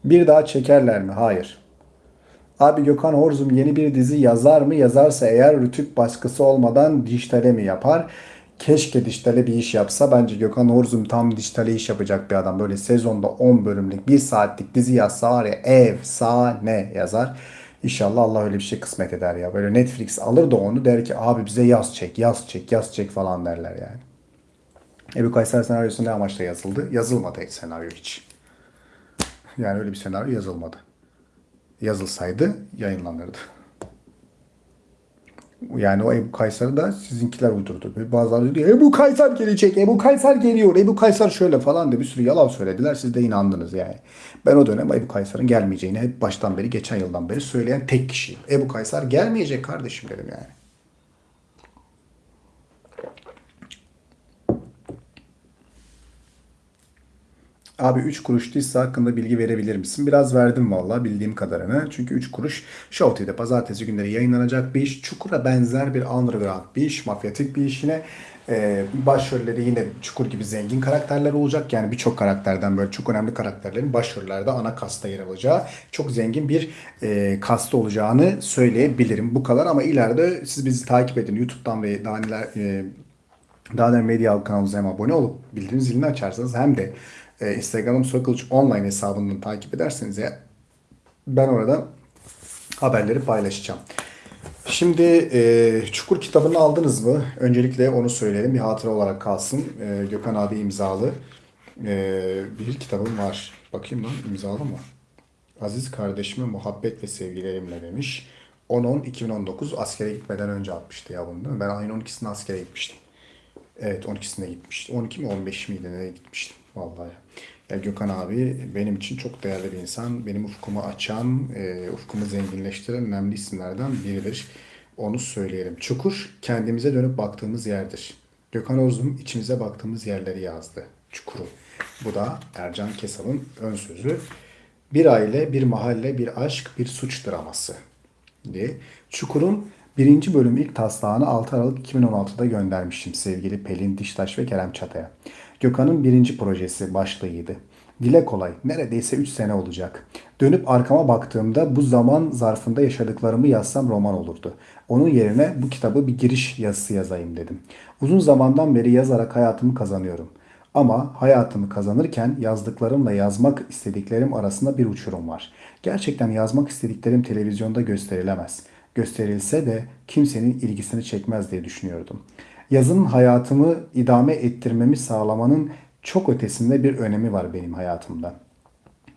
Bir daha çekerler mi? Hayır. Abi Gökhan Horzum yeni bir dizi yazar mı? Yazarsa eğer Rütük baskısı olmadan dijitale mi yapar? Keşke dijitale bir iş yapsa. Bence Gökhan Horzum tam dijitale iş yapacak bir adam. Böyle sezonda 10 bölümlük 1 saatlik dizi yazsa var ya efsane yazar. İnşallah Allah öyle bir şey kısmet eder ya. Böyle Netflix alır da onu der ki abi bize yaz çek, yaz çek, yaz çek falan derler yani. Ebu Kayser senaryosu ne amaçla yazıldı? Yazılmadı senaryo hiç. Yani öyle bir senaryo yazılmadı. Yazılsaydı yayınlanırdı. Yani o Ebu Kaysar'ı da sizinkiler uydurdu. Bazıları diyor Ebu Kaysar gelecek, Ebu Kaysar geliyor, Ebu Kaysar şöyle falan diye bir sürü yalan söylediler. Siz de inandınız yani. Ben o dönem Ebu Kaysar'ın gelmeyeceğini hep baştan beri, geçen yıldan beri söyleyen tek kişiyim. Ebu Kaysar gelmeyecek kardeşim dedim yani. Abi 3 kuruş dizisi hakkında bilgi verebilir misin? Biraz verdim valla bildiğim kadarını. Çünkü 3 kuruş Show TV'de pazartesi günleri yayınlanacak bir iş. Çukur'a benzer bir underground bir iş. Mafyatik bir iş yine. Ee, başrolleri yine Çukur gibi zengin karakterler olacak. Yani birçok karakterden böyle çok önemli karakterlerin başrollerde ana kasta yer alacağı çok zengin bir e, kasta olacağını söyleyebilirim. Bu kadar ama ileride siz bizi takip edin. YouTube'dan ve daha neler e, daha da medya kanalımıza hem abone olup bildirim zilini açarsanız hem de e, Instagram'ım Sokılıç Online hesabından takip ederseniz ya ben orada haberleri paylaşacağım. Şimdi e, Çukur kitabını aldınız mı? Öncelikle onu söyleyelim. Bir hatıra olarak kalsın. E, Gökhan abi imzalı e, bir kitabım var. Bakayım lan imzalı mı? Aziz kardeşime muhabbet ve sevgilerimle demiş. 10-10-2019 askere gitmeden önce atmıştı ya bunu değil mi? Ben ayın 12'sinde askere gitmiştim. Evet 12'sinde gitmiştim. 12 mi 15 miydi ne gitmiştim vallahi. Ya Gökhan abi benim için çok değerli bir insan. Benim ufkumu açan, e, ufkumu zenginleştiren önemli isimlerden biridir. Onu söyleyelim. Çukur kendimize dönüp baktığımız yerdir. Gökhan Orzum içimize baktığımız yerleri yazdı. Çukuru. Bu da Ercan Kesal'ın ön sözü. Bir aile, bir mahalle, bir aşk, bir suç draması diye. Çukur'un birinci bölüm ilk taslağını 6 Aralık 2016'da göndermişim sevgili Pelin Diştaş ve Kerem Çata'ya. Gökhan'ın birinci projesi başlığıydı. Dile kolay, neredeyse 3 sene olacak. Dönüp arkama baktığımda bu zaman zarfında yaşadıklarımı yazsam roman olurdu. Onun yerine bu kitabı bir giriş yazısı yazayım dedim. Uzun zamandan beri yazarak hayatımı kazanıyorum. Ama hayatımı kazanırken yazdıklarımla yazmak istediklerim arasında bir uçurum var. Gerçekten yazmak istediklerim televizyonda gösterilemez. Gösterilse de kimsenin ilgisini çekmez diye düşünüyordum. Yazın hayatımı idame ettirmemi sağlamanın çok ötesinde bir önemi var benim hayatımda.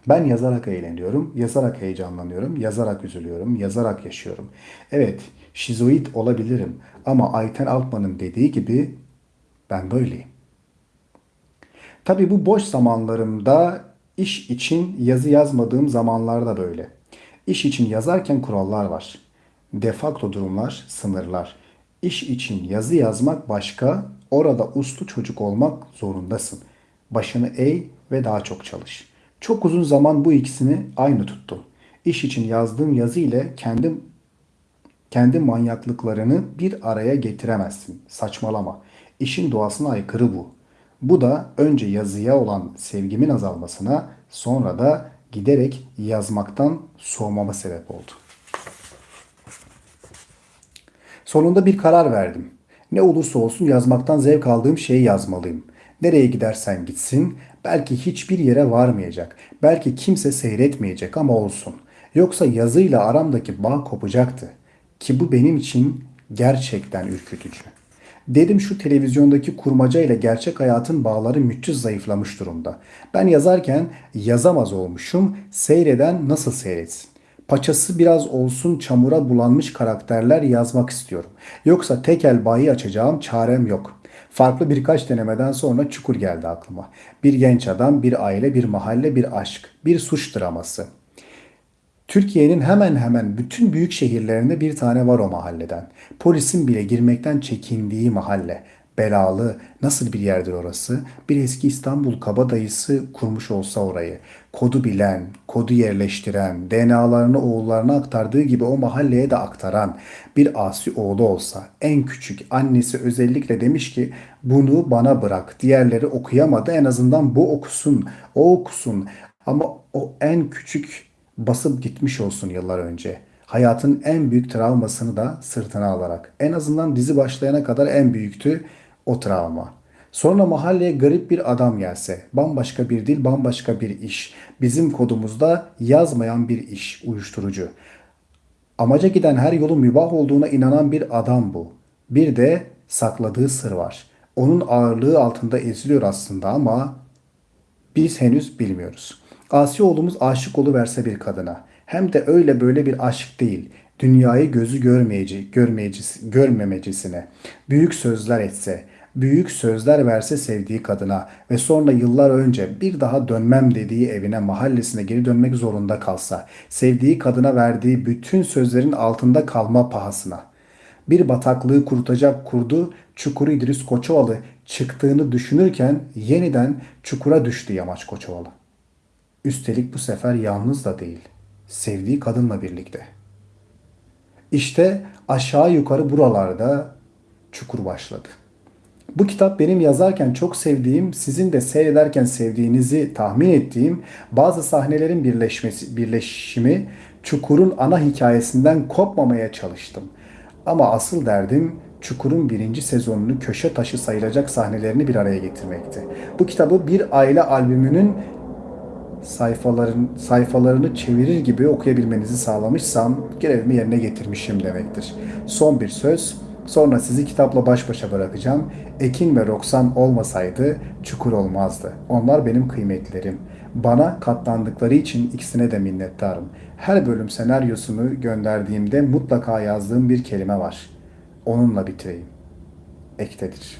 Ben yazarak eğleniyorum, yazarak heyecanlanıyorum, yazarak üzülüyorum, yazarak yaşıyorum. Evet, şizoid olabilirim ama Ayten Altman'ın dediği gibi ben böyleyim. Tabii bu boş zamanlarımda iş için yazı yazmadığım zamanlarda böyle. İş için yazarken kurallar var. Defakto durumlar, sınırlar. İş için yazı yazmak başka, orada uslu çocuk olmak zorundasın. Başını eğ ve daha çok çalış. Çok uzun zaman bu ikisini aynı tuttum. İş için yazdığım yazı ile kendim kendi manyaklıklarını bir araya getiremezsin. Saçmalama. İşin doğasına aykırı bu. Bu da önce yazıya olan sevgimin azalmasına, sonra da giderek yazmaktan soğumama sebep oldu. Sonunda bir karar verdim. Ne olursa olsun yazmaktan zevk aldığım şeyi yazmalıyım. Nereye gidersen gitsin, belki hiçbir yere varmayacak, belki kimse seyretmeyecek ama olsun. Yoksa yazıyla aramdaki bağ kopacaktı. Ki bu benim için gerçekten ürkütücü. Dedim şu televizyondaki kurmaca ile gerçek hayatın bağları müthiş zayıflamış durumda. Ben yazarken yazamaz olmuşum, seyreden nasıl seyretsin? Paçası biraz olsun çamura bulanmış karakterler yazmak istiyorum. Yoksa tekel bayi açacağım çarem yok. Farklı birkaç denemeden sonra çukur geldi aklıma. Bir genç adam, bir aile, bir mahalle, bir aşk, bir suç draması. Türkiye'nin hemen hemen bütün büyük şehirlerinde bir tane var o mahalleden. Polisin bile girmekten çekindiği mahalle. Belalı, nasıl bir yerdir orası? Bir eski İstanbul kabadayısı kurmuş olsa orayı. Kodu bilen, kodu yerleştiren, DNA'larını oğullarına aktardığı gibi o mahalleye de aktaran bir asi oğlu olsa, en küçük annesi özellikle demiş ki bunu bana bırak. Diğerleri okuyamadı en azından bu okusun, o okusun. Ama o en küçük basıp gitmiş olsun yıllar önce. Hayatın en büyük travmasını da sırtına alarak. En azından dizi başlayana kadar en büyüktü o travma. Sonra mahalleye garip bir adam gelse, bambaşka bir dil, bambaşka bir iş. Bizim kodumuzda yazmayan bir iş, uyuşturucu. Amaca giden her yolun mübah olduğuna inanan bir adam bu. Bir de sakladığı sır var. Onun ağırlığı altında eziliyor aslında ama biz henüz bilmiyoruz. Asi oğlumuz aşık oluverse bir kadına. Hem de öyle böyle bir aşk değil. Dünyayı gözü görmeyeci, görmeyecisi, görmemecisine. Büyük sözler etse, büyük sözler verse sevdiği kadına ve sonra yıllar önce bir daha dönmem dediği evine, mahallesine geri dönmek zorunda kalsa, sevdiği kadına verdiği bütün sözlerin altında kalma pahasına. Bir bataklığı kurutacak kurdu, çukuru İdris Koçovalı çıktığını düşünürken yeniden çukura düştü Yamaç Koçovalı. Üstelik bu sefer yalnız da değil, sevdiği kadınla birlikte. İşte aşağı yukarı buralarda çukur başladı. Bu kitap benim yazarken çok sevdiğim, sizin de seyrederken sevdiğinizi tahmin ettiğim bazı sahnelerin birleşmesi, birleşimi Çukur'un ana hikayesinden kopmamaya çalıştım. Ama asıl derdim Çukur'un birinci sezonunu köşe taşı sayılacak sahnelerini bir araya getirmekti. Bu kitabı bir aile albümünün sayfaların sayfalarını çevirir gibi okuyabilmenizi sağlamışsam görevimi yerine getirmişim demektir. Son bir söz. Sonra sizi kitapla baş başa bırakacağım. Ekin ve Roksan olmasaydı çukur olmazdı. Onlar benim kıymetlerim. Bana katlandıkları için ikisine de minnettarım. Her bölüm senaryosunu gönderdiğimde mutlaka yazdığım bir kelime var. Onunla bitireyim. Ektedir.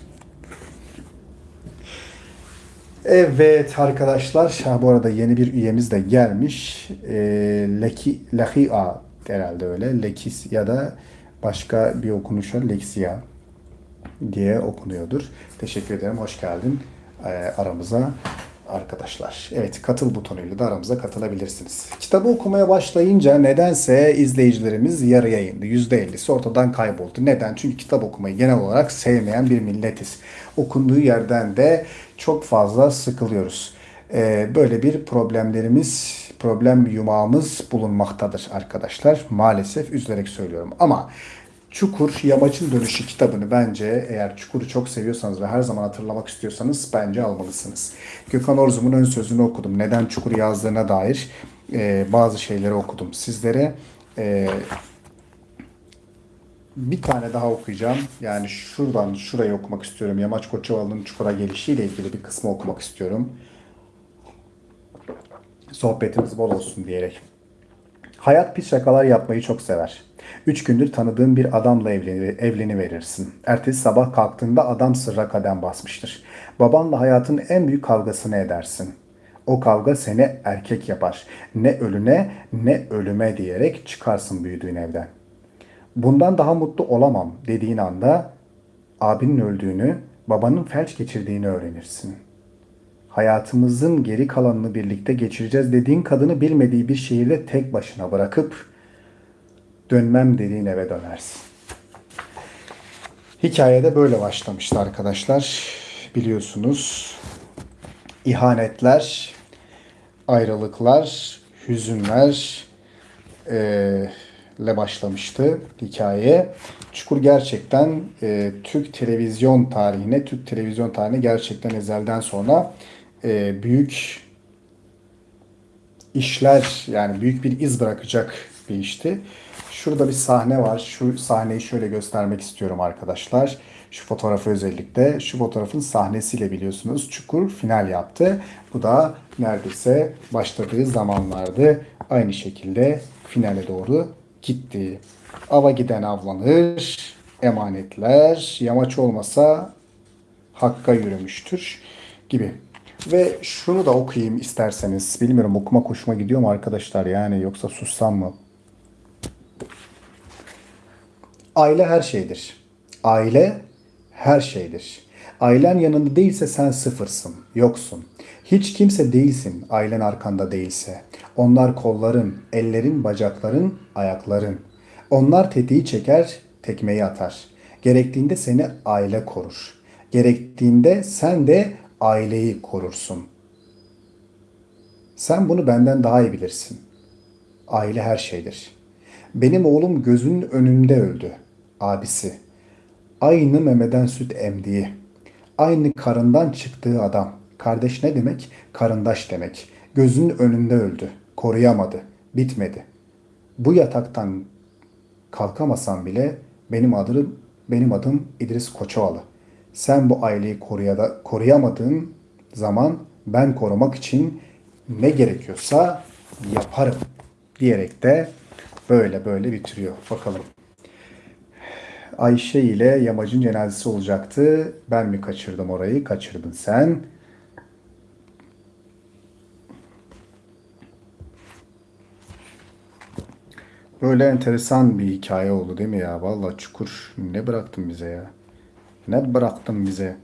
Evet arkadaşlar, bu arada yeni bir üyemiz de gelmiş. E, Leki, Lehia herhalde öyle. Lekis ya da başka bir okunuşa Lexia diye okunuyordur. Teşekkür ederim, hoş geldin e, aramıza arkadaşlar. Evet katıl butonuyla da aramıza katılabilirsiniz. Kitabı okumaya başlayınca nedense izleyicilerimiz yarıya indi. %50'si ortadan kayboldu. Neden? Çünkü kitap okumayı genel olarak sevmeyen bir milletiz. Okunduğu yerden de çok fazla sıkılıyoruz. Ee, böyle bir problemlerimiz, problem yumağımız bulunmaktadır arkadaşlar. Maalesef üzülerek söylüyorum. Ama Çukur Yamaç'ın Dönüşü kitabını bence eğer Çukur'u çok seviyorsanız ve her zaman hatırlamak istiyorsanız bence almalısınız. Gökhan Orzum'un ön sözünü okudum. Neden Çukur yazdığına dair e, bazı şeyleri okudum sizlere. E, bir tane daha okuyacağım. Yani şuradan şurayı okumak istiyorum. Yamaç Koçovalı'nın Çukur'a gelişiyle ilgili bir kısmı okumak istiyorum. Sohbetimiz bol olsun diyerek. Hayat pis şakalar yapmayı çok sever. Üç gündür tanıdığın bir adamla evleni, evleni verirsin. Ertesi sabah kalktığında adam sırra kadem basmıştır. Babanla hayatın en büyük kavgasını edersin. O kavga seni erkek yapar. Ne ölüne ne ölüme diyerek çıkarsın büyüdüğün evden. Bundan daha mutlu olamam dediğin anda abinin öldüğünü, babanın felç geçirdiğini öğrenirsin. Hayatımızın geri kalanını birlikte geçireceğiz dediğin kadını bilmediği bir şehirde tek başına bırakıp dönmem dediğin eve dönersin. Hikayede böyle başlamıştı arkadaşlar. Biliyorsunuz ihanetler, ayrılıklar, hüzünler eee, ile başlamıştı hikaye. Çukur gerçekten e, Türk televizyon tarihine, Türk televizyon tarihine gerçekten ezelden sonra e, büyük işler yani büyük bir iz bırakacak bir işti. Şurada bir sahne var. Şu sahneyi şöyle göstermek istiyorum arkadaşlar. Şu fotoğrafı özellikle. Şu fotoğrafın sahnesiyle biliyorsunuz Çukur final yaptı. Bu da neredeyse başladığı zamanlardı. Aynı şekilde finale doğru gitti. Ava giden avlanır. Emanetler yamaç olmasa hakka yürümüştür gibi. Ve şunu da okuyayım isterseniz. Bilmiyorum okuma hoşuma gidiyor mu arkadaşlar yani yoksa sussam mı? Aile her şeydir. Aile her şeydir. Ailen yanında değilse sen sıfırsın, yoksun. Hiç kimse değilsin ailen arkanda değilse. Onlar kolların, ellerin, bacakların, ayakların. Onlar tetiği çeker, tekmeyi atar. Gerektiğinde seni aile korur. Gerektiğinde sen de aileyi korursun. Sen bunu benden daha iyi bilirsin. Aile her şeydir. Benim oğlum gözünün önünde öldü. Abisi. Aynı memeden süt emdiği. Aynı karından çıktığı adam. Kardeş ne demek? Karındaş demek. Gözünün önünde öldü. Koruyamadı. Bitmedi. Bu yataktan kalkamasam bile benim adım benim adım İdris Koçovalı. Sen bu aileyi koruyamadığın zaman ben korumak için ne gerekiyorsa yaparım diyerek de böyle böyle bitiriyor. Bakalım. Ayşe ile Yamacın cenazesi olacaktı. Ben mi kaçırdım orayı? Kaçırdın sen. Böyle enteresan bir hikaye oldu değil mi ya? Vallahi Çukur ne bıraktın bize ya? Ne bıraktın bize?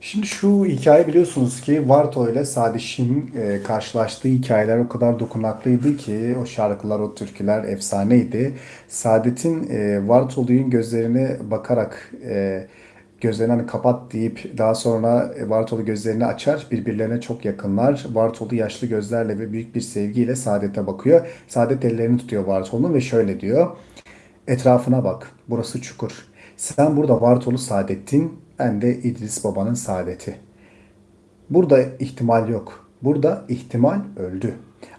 Şimdi şu hikaye biliyorsunuz ki Varto ile Sadiş'in e, karşılaştığı hikayeler o kadar dokunaklıydı ki o şarkılar, o türküler efsaneydi. Saadet'in e, Vartolu'nun gözlerine bakarak e, gözlerini hani kapat deyip daha sonra Vartolu gözlerini açar. Birbirlerine çok yakınlar. Vartolu yaşlı gözlerle ve büyük bir sevgiyle Saadet'e bakıyor. Saadet ellerini tutuyor Vartolu'nun ve şöyle diyor. Etrafına bak. Burası çukur. Sen burada Vartolu Saadettin, ben de İdris Baba'nın saadeti. Burada ihtimal yok. Burada ihtimal öldü.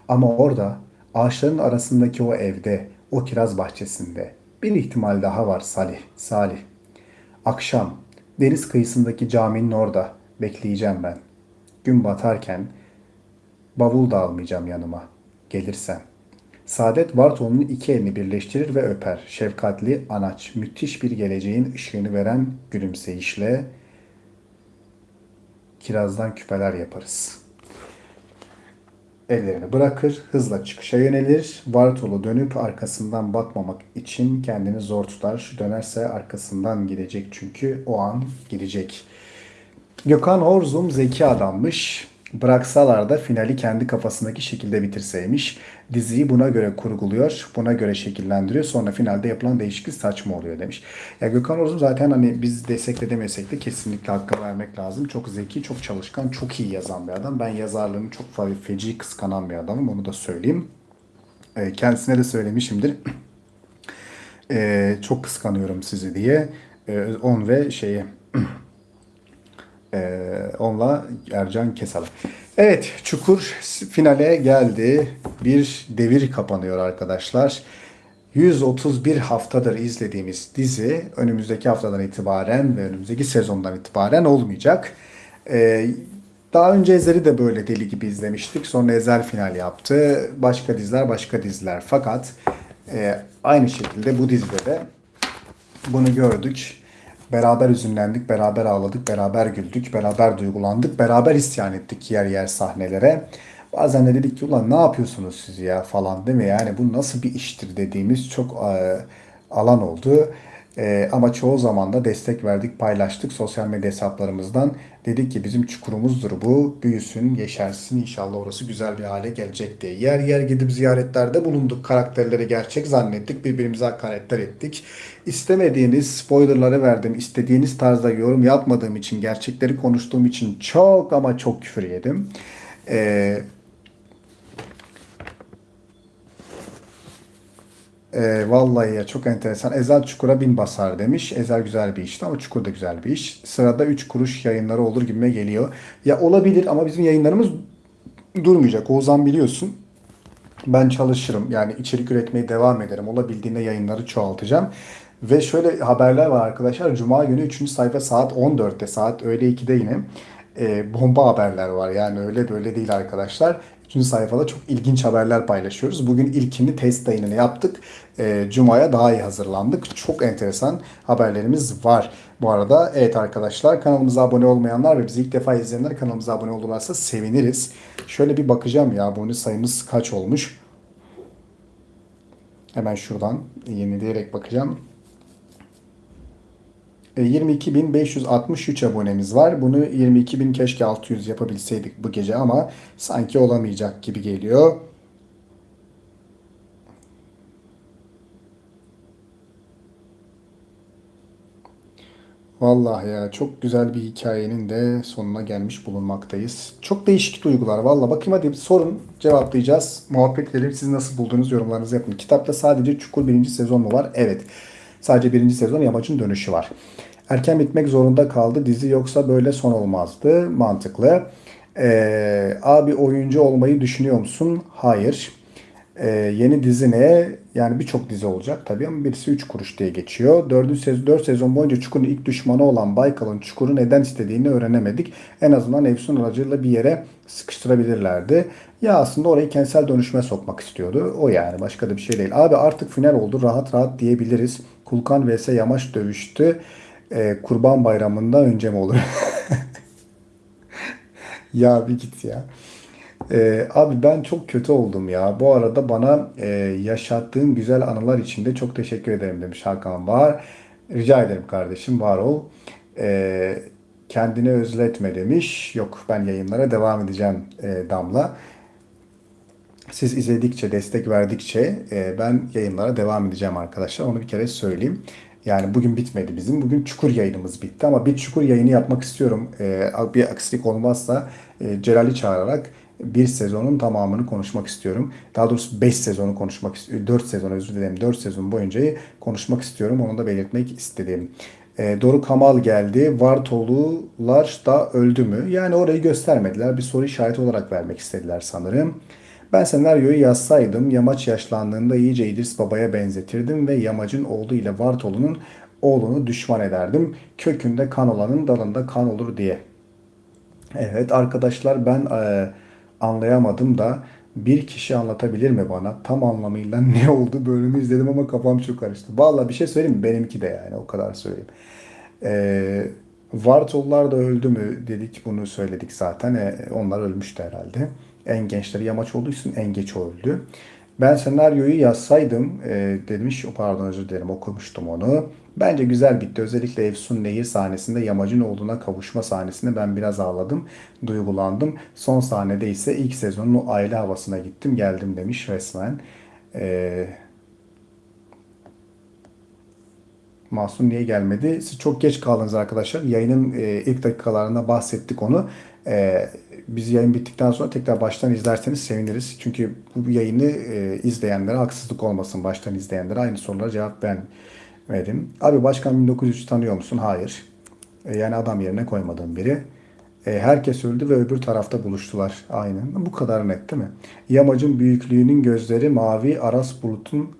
Ama orada ağaçların arasındaki o evde, o kiraz bahçesinde bir ihtimal daha var Salih. Salih. Akşam deniz kıyısındaki caminin orada bekleyeceğim ben. Gün batarken bavul da almayacağım yanıma. Gelirsen. Saadet Bartol'un iki elini birleştirir ve öper. Şefkatli, anaç, müthiş bir geleceğin ışığını veren gülümseyişle kirazdan küpeler yaparız. Ellerini bırakır, hızla çıkışa yönelir. Bartolu dönüp arkasından bakmamak için kendini zor tutar. Dönerse arkasından gidecek çünkü o an gidecek. Gökhan Orzum zeki adammış. Bıraksalar da finali kendi kafasındaki şekilde bitirseymiş. Diziyi buna göre kurguluyor, buna göre şekillendiriyor. Sonra finalde yapılan değişiklik saçma oluyor demiş. Ya Gökhan Orzum zaten hani biz desek de demesek de kesinlikle hakkı vermek lazım. Çok zeki, çok çalışkan, çok iyi yazan bir adam. Ben yazarlığını çok feci kıskanan bir adamım. Onu da söyleyeyim. E, kendisine de söylemişimdir. E, çok kıskanıyorum sizi diye. E, on ve şeyi Ee, onunla Ercan Kesal. Evet, Çukur finale geldi. Bir devir kapanıyor arkadaşlar. 131 haftadır izlediğimiz dizi önümüzdeki haftadan itibaren ve önümüzdeki sezondan itibaren olmayacak. Ee, daha önce Ezel'i de böyle deli gibi izlemiştik. Sonra Ezel final yaptı. Başka diziler başka diziler. Fakat e, aynı şekilde bu dizide de bunu gördük. Beraber üzünlendik, beraber ağladık, beraber güldük, beraber duygulandık, beraber isyan ettik yer yer sahnelere. Bazen de dedik ki ulan ne yapıyorsunuz siz ya falan değil mi? Yani bu nasıl bir iştir dediğimiz çok e, alan oldu. Ee, ama çoğu zaman da destek verdik, paylaştık sosyal medya hesaplarımızdan. Dedik ki bizim çukurumuzdur bu. Büyüsün, yeşersin. İnşallah orası güzel bir hale gelecek diye. Yer yer gidip ziyaretlerde bulunduk. Karakterleri gerçek zannettik. Birbirimize hakaretler ettik. İstemediğiniz spoilerları verdim. İstediğiniz tarzda yorum yapmadığım için, gerçekleri konuştuğum için çok ama çok küfür yedim. Ee, Ee, vallahi ya çok enteresan. Ezel Çukur'a bin basar demiş. Ezel güzel bir işti ama Çukur da güzel bir iş. Sırada 3 kuruş yayınları olur gibime geliyor. Ya olabilir ama bizim yayınlarımız durmayacak. Oğuzhan biliyorsun. Ben çalışırım. Yani içerik üretmeye devam ederim. Olabildiğinde yayınları çoğaltacağım. Ve şöyle haberler var arkadaşlar. Cuma günü 3. sayfa saat 14'te, saat öğle 2'de yine e, bomba haberler var. Yani öyle böyle değil arkadaşlar. 3. sayfada çok ilginç haberler paylaşıyoruz. Bugün ilkini test yayınını yaptık. E, Cuma'ya daha iyi hazırlandık. Çok enteresan haberlerimiz var. Bu arada evet arkadaşlar kanalımıza abone olmayanlar ve bizi ilk defa izleyenler kanalımıza abone olurlarsa seviniriz. Şöyle bir bakacağım ya abone sayımız kaç olmuş. Hemen şuradan yenileyerek bakacağım. 22.563 abonemiz var. Bunu 22.000 keşke 600 yapabilseydik bu gece ama sanki olamayacak gibi geliyor. Vallahi ya çok güzel bir hikayenin de sonuna gelmiş bulunmaktayız. Çok değişik duygular. Vallahi bakayım hadi sorun cevaplayacağız. Muhabbet edelim. Siz nasıl buldunuz yorumlarınızı yapın. Kitapta sadece Çukur birinci sezon mu var? Evet. Sadece birinci sezon Yamacın Dönüşü var. Erken bitmek zorunda kaldı. Dizi yoksa böyle son olmazdı. Mantıklı. Ee, abi oyuncu olmayı düşünüyor musun? Hayır. Ee, yeni dizi ne? Yani birçok dizi olacak tabii ama birisi 3 kuruş diye geçiyor. 4. sezon, 4 sezon boyunca Çukur'un ilk düşmanı olan Baykal'ın Çukur'u neden istediğini öğrenemedik. En azından Efsun aracılığıyla bir yere sıkıştırabilirlerdi. Ya aslında orayı kentsel dönüşüme sokmak istiyordu. O yani başka da bir şey değil. Abi artık final oldu. Rahat rahat diyebiliriz. Kulkan vs Yamaç dövüştü. Ee, Kurban Bayramı'ndan önce mi olur? Ya bir git ya. Ee, abi ben çok kötü oldum ya. Bu arada bana e, yaşattığın güzel anılar için de çok teşekkür ederim demiş Hakan Bahar. Rica ederim kardeşim var ol. Ee, kendini özletme demiş. Yok ben yayınlara devam edeceğim e, Damla. Siz izledikçe, destek verdikçe e, ben yayınlara devam edeceğim arkadaşlar. Onu bir kere söyleyeyim. Yani bugün bitmedi bizim. Bugün çukur yayınımız bitti ama bir çukur yayını yapmak istiyorum. E, bir aksilik olmazsa e, Celal'i çağırarak bir sezonun tamamını konuşmak istiyorum. Daha doğrusu 5 sezonu konuşmak istiyorum. 4 sezon özür dilerim. 4 sezon boyunca konuşmak istiyorum. Onu da belirtmek istedim. E, Doruk Kamal geldi. Vartolular da öldü mü? Yani orayı göstermediler. Bir soru işareti olarak vermek istediler sanırım. Ben senaryoyu yazsaydım Yamaç yaşlandığında iyice İdris Baba'ya benzetirdim ve Yamaç'ın oğlu ile Vartolu'nun oğlunu düşman ederdim. Kökünde kan olanın dalında kan olur diye. Evet arkadaşlar ben e, anlayamadım da bir kişi anlatabilir mi bana tam anlamıyla ne oldu bölümü izledim ama kafam çok karıştı. Vallahi bir şey söyleyeyim mi? Benimki de yani o kadar söyleyeyim. E, Vartollar da öldü mü dedik bunu söyledik zaten. E, onlar ölmüştü herhalde. En gençleri yamaç olduğu için en geç öldü. Ben senaryoyu yazsaydım e, demiş, pardon özür dilerim okumuştum onu. Bence güzel bitti. Özellikle Efsun Nehir sahnesinde yamacın olduğuna kavuşma sahnesinde ben biraz ağladım, duygulandım. Son sahnede ise ilk sezonun aile havasına gittim geldim demiş resmen. Ee, Mahsun niye gelmedi? Siz çok geç kaldınız arkadaşlar. Yayının e, ilk dakikalarında bahsettik onu. E, biz yayın bittikten sonra tekrar baştan izlerseniz seviniriz. Çünkü bu yayını e, izleyenlere haksızlık olmasın. Baştan izleyenlere aynı sorulara cevap vermedim. Abi Başkan 1903 tanıyor musun? Hayır. E, yani adam yerine koymadığım biri. E, herkes öldü ve öbür tarafta buluştular. Aynen. Bu kadar net değil mi? Yamacın büyüklüğünün gözleri mavi, Aras Bulut'un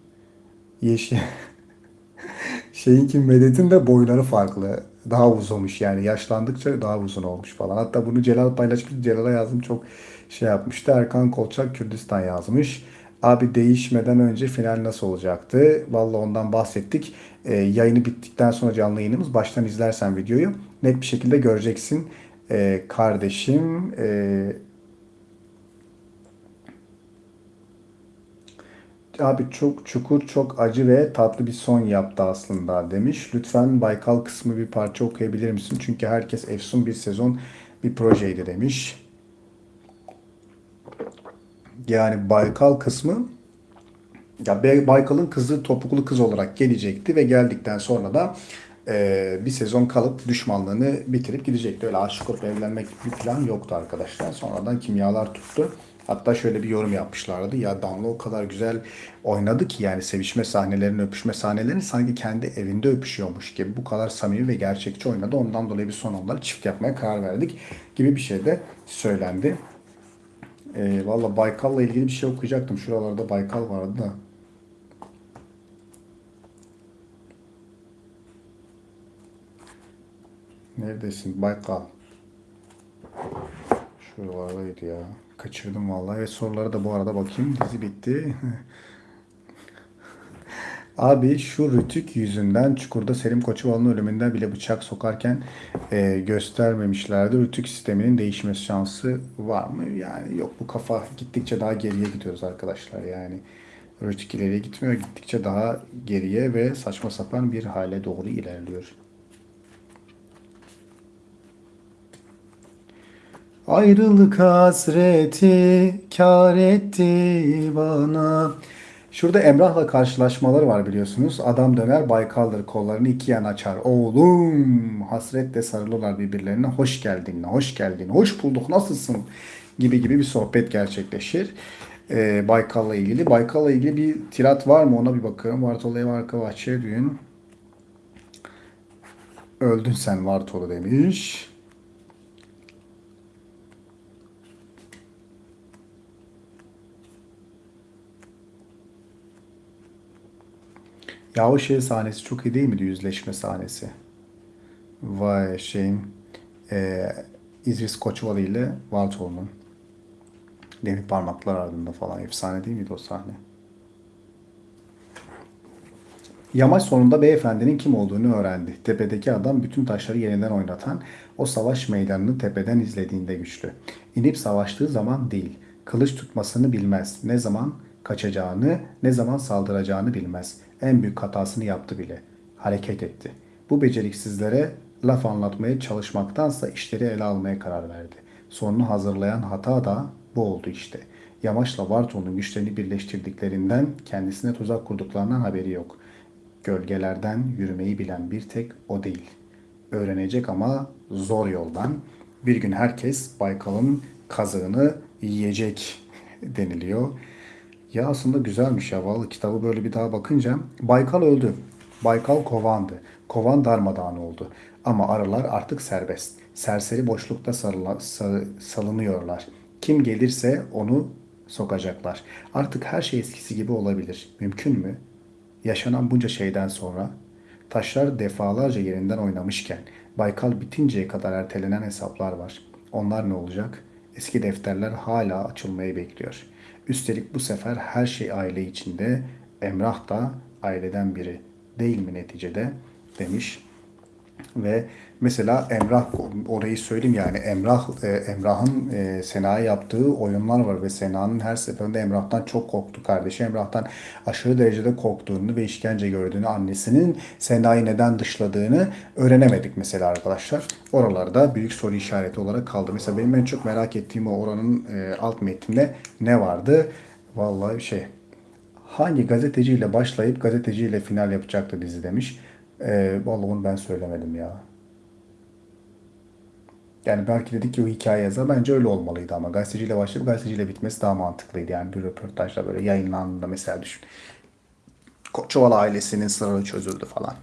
yeşil. Şeyinki Medet'in de boyları farklı. Daha uzunmuş yani yaşlandıkça daha uzun olmuş falan. Hatta bunu Celal paylaşmış. Celal'a yazdım çok şey yapmıştı. Erkan Kolçak Kürdistan yazmış. Abi değişmeden önce final nasıl olacaktı? Vallahi ondan bahsettik. E, yayını bittikten sonra canlı yayınımız. Baştan izlersen videoyu net bir şekilde göreceksin. E, kardeşim e, Abi çok çukur, çok acı ve tatlı bir son yaptı aslında demiş. Lütfen Baykal kısmı bir parça okuyabilir misin? Çünkü herkes efsun bir sezon bir projeydi demiş. Yani Baykal kısmı ya Baykal'ın kızı topuklu kız olarak gelecekti ve geldikten sonra da e, bir sezon kalıp düşmanlığını bitirip gidecekti. Öyle aşık olup evlenmek bir plan yoktu arkadaşlar. Sonradan kimyalar tuttu. Hatta şöyle bir yorum yapmışlardı. Ya Damla o kadar güzel oynadı ki yani sevişme sahnelerini, öpüşme sahnelerini sanki kendi evinde öpüşüyormuş gibi. Bu kadar samimi ve gerçekçi oynadı. Ondan dolayı bir son onları çift yapmaya karar verdik gibi bir şey de söylendi. E, Valla Baykal'la ilgili bir şey okuyacaktım. Şuralarda Baykal vardı da. Neredesin Baykal? Şuralardaydı ya. Kaçırdım vallahi. Ve sorulara da bu arada bakayım. Dizi bitti. Abi şu Rütük yüzünden Çukur'da Selim Koçovalı'nın ölümünden bile bıçak sokarken e, göstermemişlerdi. Rütük sisteminin değişmesi şansı var mı? Yani yok bu kafa gittikçe daha geriye gidiyoruz arkadaşlar yani. Rütük ileriye gitmiyor. Gittikçe daha geriye ve saçma sapan bir hale doğru ilerliyor. Ayrılık hasreti kâr etti bana. Şurada Emrah'la karşılaşmaları var biliyorsunuz. Adam döner Baykal'dır kollarını iki yan açar. Oğlum hasretle sarılırlar birbirlerine. Hoş geldin, hoş geldin, hoş bulduk, nasılsın? Gibi gibi bir sohbet gerçekleşir. Ee, Baykal'la ilgili. Baykal'la ilgili bir tirat var mı ona bir bakalım. Vartolu ev arka bahçe düğün. Öldün sen Vartolu demiş. Ya o şey sahnesi çok iyi değil miydi? Yüzleşme sahnesi. Vay şeyin eee İdris Koçovalı ile Vartolu'nun demir parmaklar ardında falan efsane değil miydi o sahne? Yamaç sonunda beyefendinin kim olduğunu öğrendi. Tepedeki adam bütün taşları yeniden oynatan, o savaş meydanını tepeden izlediğinde güçlü. İnip savaştığı zaman değil, kılıç tutmasını bilmez. Ne zaman kaçacağını, ne zaman saldıracağını bilmez. En büyük hatasını yaptı bile. Hareket etti. Bu beceriksizlere laf anlatmaya çalışmaktansa işleri ele almaya karar verdi. Sonunu hazırlayan hata da bu oldu işte. Yamaç'la Bartol'un güçlerini birleştirdiklerinden kendisine tuzak kurduklarından haberi yok. Gölgelerden yürümeyi bilen bir tek o değil. Öğrenecek ama zor yoldan. Bir gün herkes Baykal'ın kazığını yiyecek deniliyor. Ya aslında güzelmiş ya. Vallahi kitabı böyle bir daha bakınca Baykal öldü. Baykal kovandı. Kovan darmadağın oldu. Ama arılar artık serbest. Serseri boşlukta sarıla, sa- salınıyorlar. Kim gelirse onu sokacaklar. Artık her şey eskisi gibi olabilir. Mümkün mü? Yaşanan bunca şeyden sonra taşlar defalarca yerinden oynamışken Baykal bitinceye kadar ertelenen hesaplar var. Onlar ne olacak? Eski defterler hala açılmayı bekliyor. Üstelik bu sefer her şey aile içinde. Emrah da aileden biri değil mi neticede demiş. Ve mesela Emrah orayı söyleyeyim yani Emrah e, Emrah'ın e, Sena'ya yaptığı oyunlar var ve Sena'nın her seferinde Emrah'tan çok korktu. Kardeşi Emrah'tan aşırı derecede korktuğunu ve işkence gördüğünü, annesinin Sena'yı neden dışladığını öğrenemedik mesela arkadaşlar. Oralarda büyük soru işareti olarak kaldı. Mesela benim en çok merak ettiğim o oranın e, alt metninde ne vardı? Vallahi şey hangi gazeteciyle başlayıp gazeteciyle final yapacaktı dizi demiş. Ee, vallahi onu ben söylemedim ya. Yani belki dedik ki o hikaye yazar. Bence öyle olmalıydı ama gazeteciyle başlayıp gazeteciyle bitmesi daha mantıklıydı. Yani bir röportajda böyle yayınlandığında mesela düşün. Koçovalı ailesinin sırrı çözüldü falan.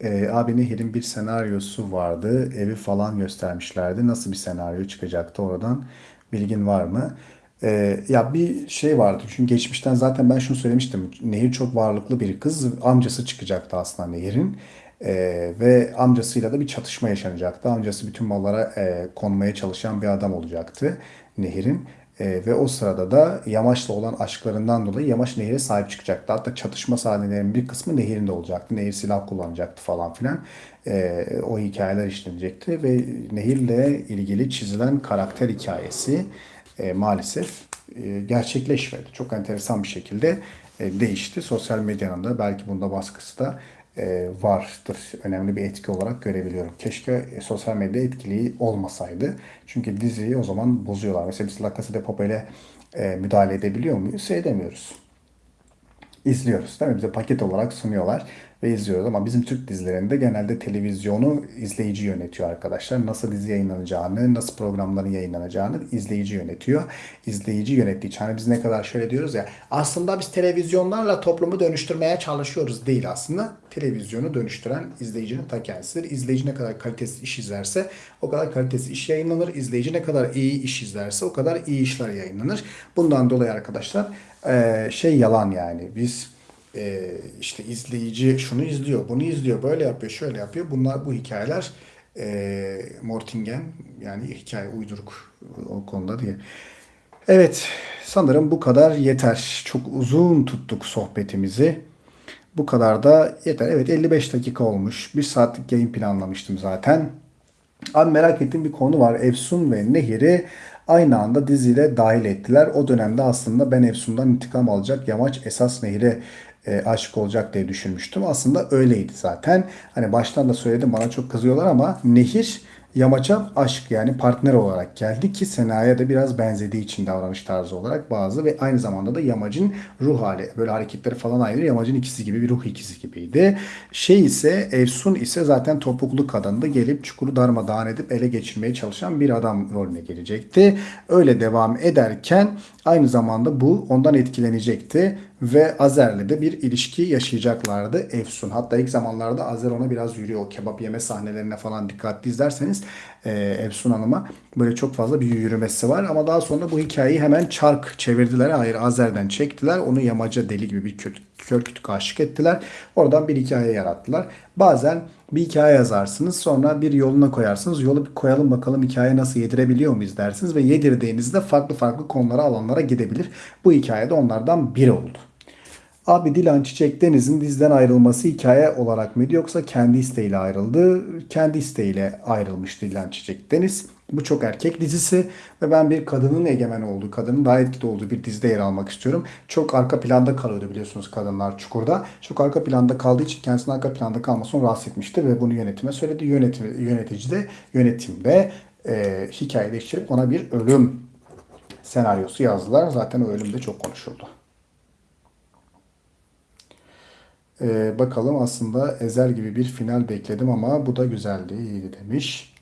Ee, abi Nehir'in bir senaryosu vardı. Evi falan göstermişlerdi. Nasıl bir senaryo çıkacaktı oradan? Bilgin var mı? Ee, ya bir şey vardı. Çünkü geçmişten zaten ben şunu söylemiştim. Nehir çok varlıklı bir kız. Amcası çıkacaktı aslında Nehir'in. Ee, ve amcasıyla da bir çatışma yaşanacaktı. Amcası bütün mallara e, konmaya çalışan bir adam olacaktı Nehir'in. E, ve o sırada da Yamaç'la olan aşklarından dolayı Yamaç Nehir'e sahip çıkacaktı. Hatta çatışma sahnelerinin bir kısmı Nehir'inde olacaktı. Nehir silah kullanacaktı falan filan. E, o hikayeler işlenecekti ve Nehir'le ilgili çizilen karakter hikayesi e, maalesef e, gerçekleşmedi. Çok enteresan bir şekilde e, değişti. Sosyal medyanın da belki bunda baskısı da e, vardır. Önemli bir etki olarak görebiliyorum. Keşke e, sosyal medya etkili olmasaydı. Çünkü diziyi o zaman bozuyorlar. Mesela biz La Casa de Papel'e e, müdahale edebiliyor muyuz? Edemiyoruz. İzliyoruz değil mi? Bize paket olarak sunuyorlar ve izliyoruz. Ama bizim Türk dizilerinde genelde televizyonu izleyici yönetiyor arkadaşlar. Nasıl dizi yayınlanacağını, nasıl programların yayınlanacağını izleyici yönetiyor. İzleyici yönettiği için hani biz ne kadar şöyle diyoruz ya aslında biz televizyonlarla toplumu dönüştürmeye çalışıyoruz değil aslında. Televizyonu dönüştüren izleyicinin ta kendisidir. İzleyici ne kadar kalitesiz iş izlerse o kadar kalitesiz iş yayınlanır. İzleyici ne kadar iyi iş izlerse o kadar iyi işler yayınlanır. Bundan dolayı arkadaşlar şey yalan yani biz e, işte izleyici şunu izliyor, bunu izliyor, böyle yapıyor, şöyle yapıyor. Bunlar bu hikayeler e, Mortingen yani hikaye uyduruk o konuda diye. Evet sanırım bu kadar yeter. Çok uzun tuttuk sohbetimizi. Bu kadar da yeter. Evet 55 dakika olmuş. Bir saatlik yayın planlamıştım zaten. Abi merak ettiğim bir konu var. Efsun ve Nehir'i aynı anda diziyle dahil ettiler. O dönemde aslında ben Efsun'dan intikam alacak Yamaç esas Nehir'e e, aşık olacak diye düşünmüştüm. Aslında öyleydi zaten. Hani baştan da söyledim bana çok kızıyorlar ama Nehir Yamaç'a aşk yani partner olarak geldi ki Sena'ya da biraz benzediği için davranış tarzı olarak bazı ve aynı zamanda da Yamacın ruh hali böyle hareketleri falan aynı. Yamacın ikisi gibi bir ruh ikisi gibiydi. Şey ise Efsun ise zaten topuklu kadındı gelip çukuru darmadağın edip ele geçirmeye çalışan bir adam rolüne gelecekti. Öyle devam ederken aynı zamanda bu ondan etkilenecekti ve Azer'le de bir ilişki yaşayacaklardı Efsun. Hatta ilk zamanlarda Azer ona biraz yürüyor. O kebap yeme sahnelerine falan dikkatli izlerseniz e, Efsun Hanım'a böyle çok fazla bir yürümesi var. Ama daha sonra bu hikayeyi hemen çark çevirdiler. Hayır Azer'den çektiler. Onu yamaca deli gibi bir kötü, kör kütük aşık ettiler. Oradan bir hikaye yarattılar. Bazen bir hikaye yazarsınız sonra bir yoluna koyarsınız. Yolu bir koyalım bakalım hikaye nasıl yedirebiliyor muyuz dersiniz ve yedirdiğinizde farklı farklı konulara alanlara gidebilir. Bu hikayede onlardan biri oldu. Abi Dilan Çiçek Deniz'in dizden ayrılması hikaye olarak mıydı yoksa kendi isteğiyle ayrıldı? Kendi isteğiyle ayrılmış Dilan Çiçek Deniz. Bu çok erkek dizisi ve ben bir kadının egemen olduğu, kadının daha etkili olduğu bir dizide yer almak istiyorum. Çok arka planda kalıyordu biliyorsunuz kadınlar Çukur'da. Çok arka planda kaldığı için kendisinin arka planda kalmasını rahatsız etmişti ve bunu yönetime söyledi. Yönetim, yönetici de yönetimde e, hikaye değiştirip ona bir ölüm senaryosu yazdılar. Zaten o ölüm çok konuşuldu. Ee, bakalım aslında Ezel gibi bir final bekledim ama bu da güzeldi, iyiydi demiş.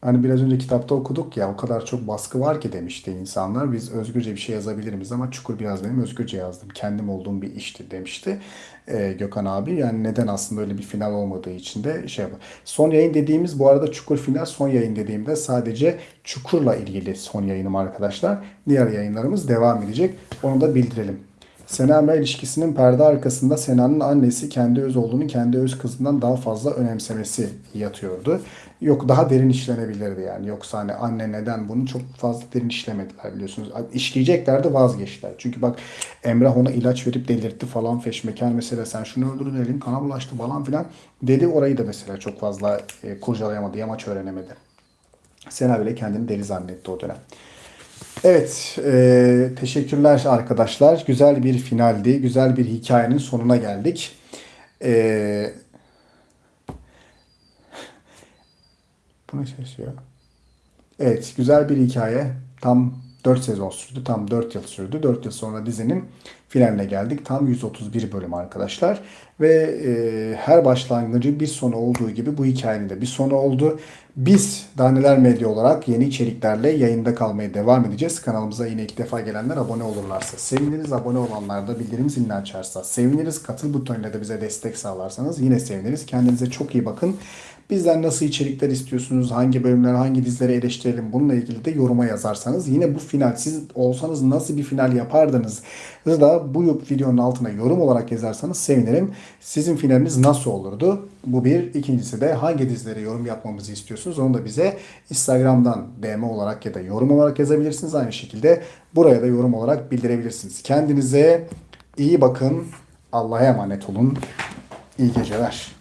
Hani biraz önce kitapta okuduk ya o kadar çok baskı var ki demişti insanlar. Biz özgürce bir şey yazabilir miyiz ama Çukur biraz benim özgürce yazdım. Kendim olduğum bir işti demişti e, Gökhan abi. Yani neden aslında öyle bir final olmadığı için de şey yapar. Son yayın dediğimiz bu arada Çukur final son yayın dediğimde sadece Çukur'la ilgili son yayınım arkadaşlar. Diğer yayınlarımız devam edecek. Onu da bildirelim. Sena Emre ilişkisinin perde arkasında Sena'nın annesi kendi öz olduğunu kendi öz kızından daha fazla önemsemesi yatıyordu. Yok daha derin işlenebilirdi yani. Yoksa hani anne neden bunu çok fazla derin işlemediler biliyorsunuz. İşleyeceklerdi vazgeçtiler. Çünkü bak Emrah ona ilaç verip delirtti falan feşmekan mesela sen şunu öldürdün elin kana bulaştı falan filan dedi. Orayı da mesela çok fazla e, kurcalayamadı. Yamaç öğrenemedi. Sena bile kendini deli zannetti o dönem. Evet, e, teşekkürler arkadaşlar. Güzel bir finaldi. Güzel bir hikayenin sonuna geldik. E, bu ne ya? Evet, güzel bir hikaye. Tam 4 sezon sürdü. Tam 4 yıl sürdü. 4 yıl sonra dizinin finaline geldik. Tam 131 bölüm arkadaşlar. Ve e, her başlangıcı bir sonu olduğu gibi bu hikayenin de bir sonu oldu. Biz Daneler Medya olarak yeni içeriklerle yayında kalmaya devam edeceğiz. Kanalımıza yine ilk defa gelenler abone olurlarsa seviniriz. Abone olanlar da bildirim zilini açarsa seviniriz. Katıl butonuyla da bize destek sağlarsanız yine seviniriz. Kendinize çok iyi bakın. Bizden nasıl içerikler istiyorsunuz? Hangi bölümler, hangi dizileri eleştirelim? Bununla ilgili de yoruma yazarsanız yine bu final siz olsanız nasıl bir final yapardınız? da bu videonun altına yorum olarak yazarsanız sevinirim. Sizin finaliniz nasıl olurdu? Bu bir. İkincisi de hangi dizilere yorum yapmamızı istiyorsunuz? Onu da bize Instagram'dan DM olarak ya da yorum olarak yazabilirsiniz. Aynı şekilde buraya da yorum olarak bildirebilirsiniz. Kendinize iyi bakın. Allah'a emanet olun. İyi geceler.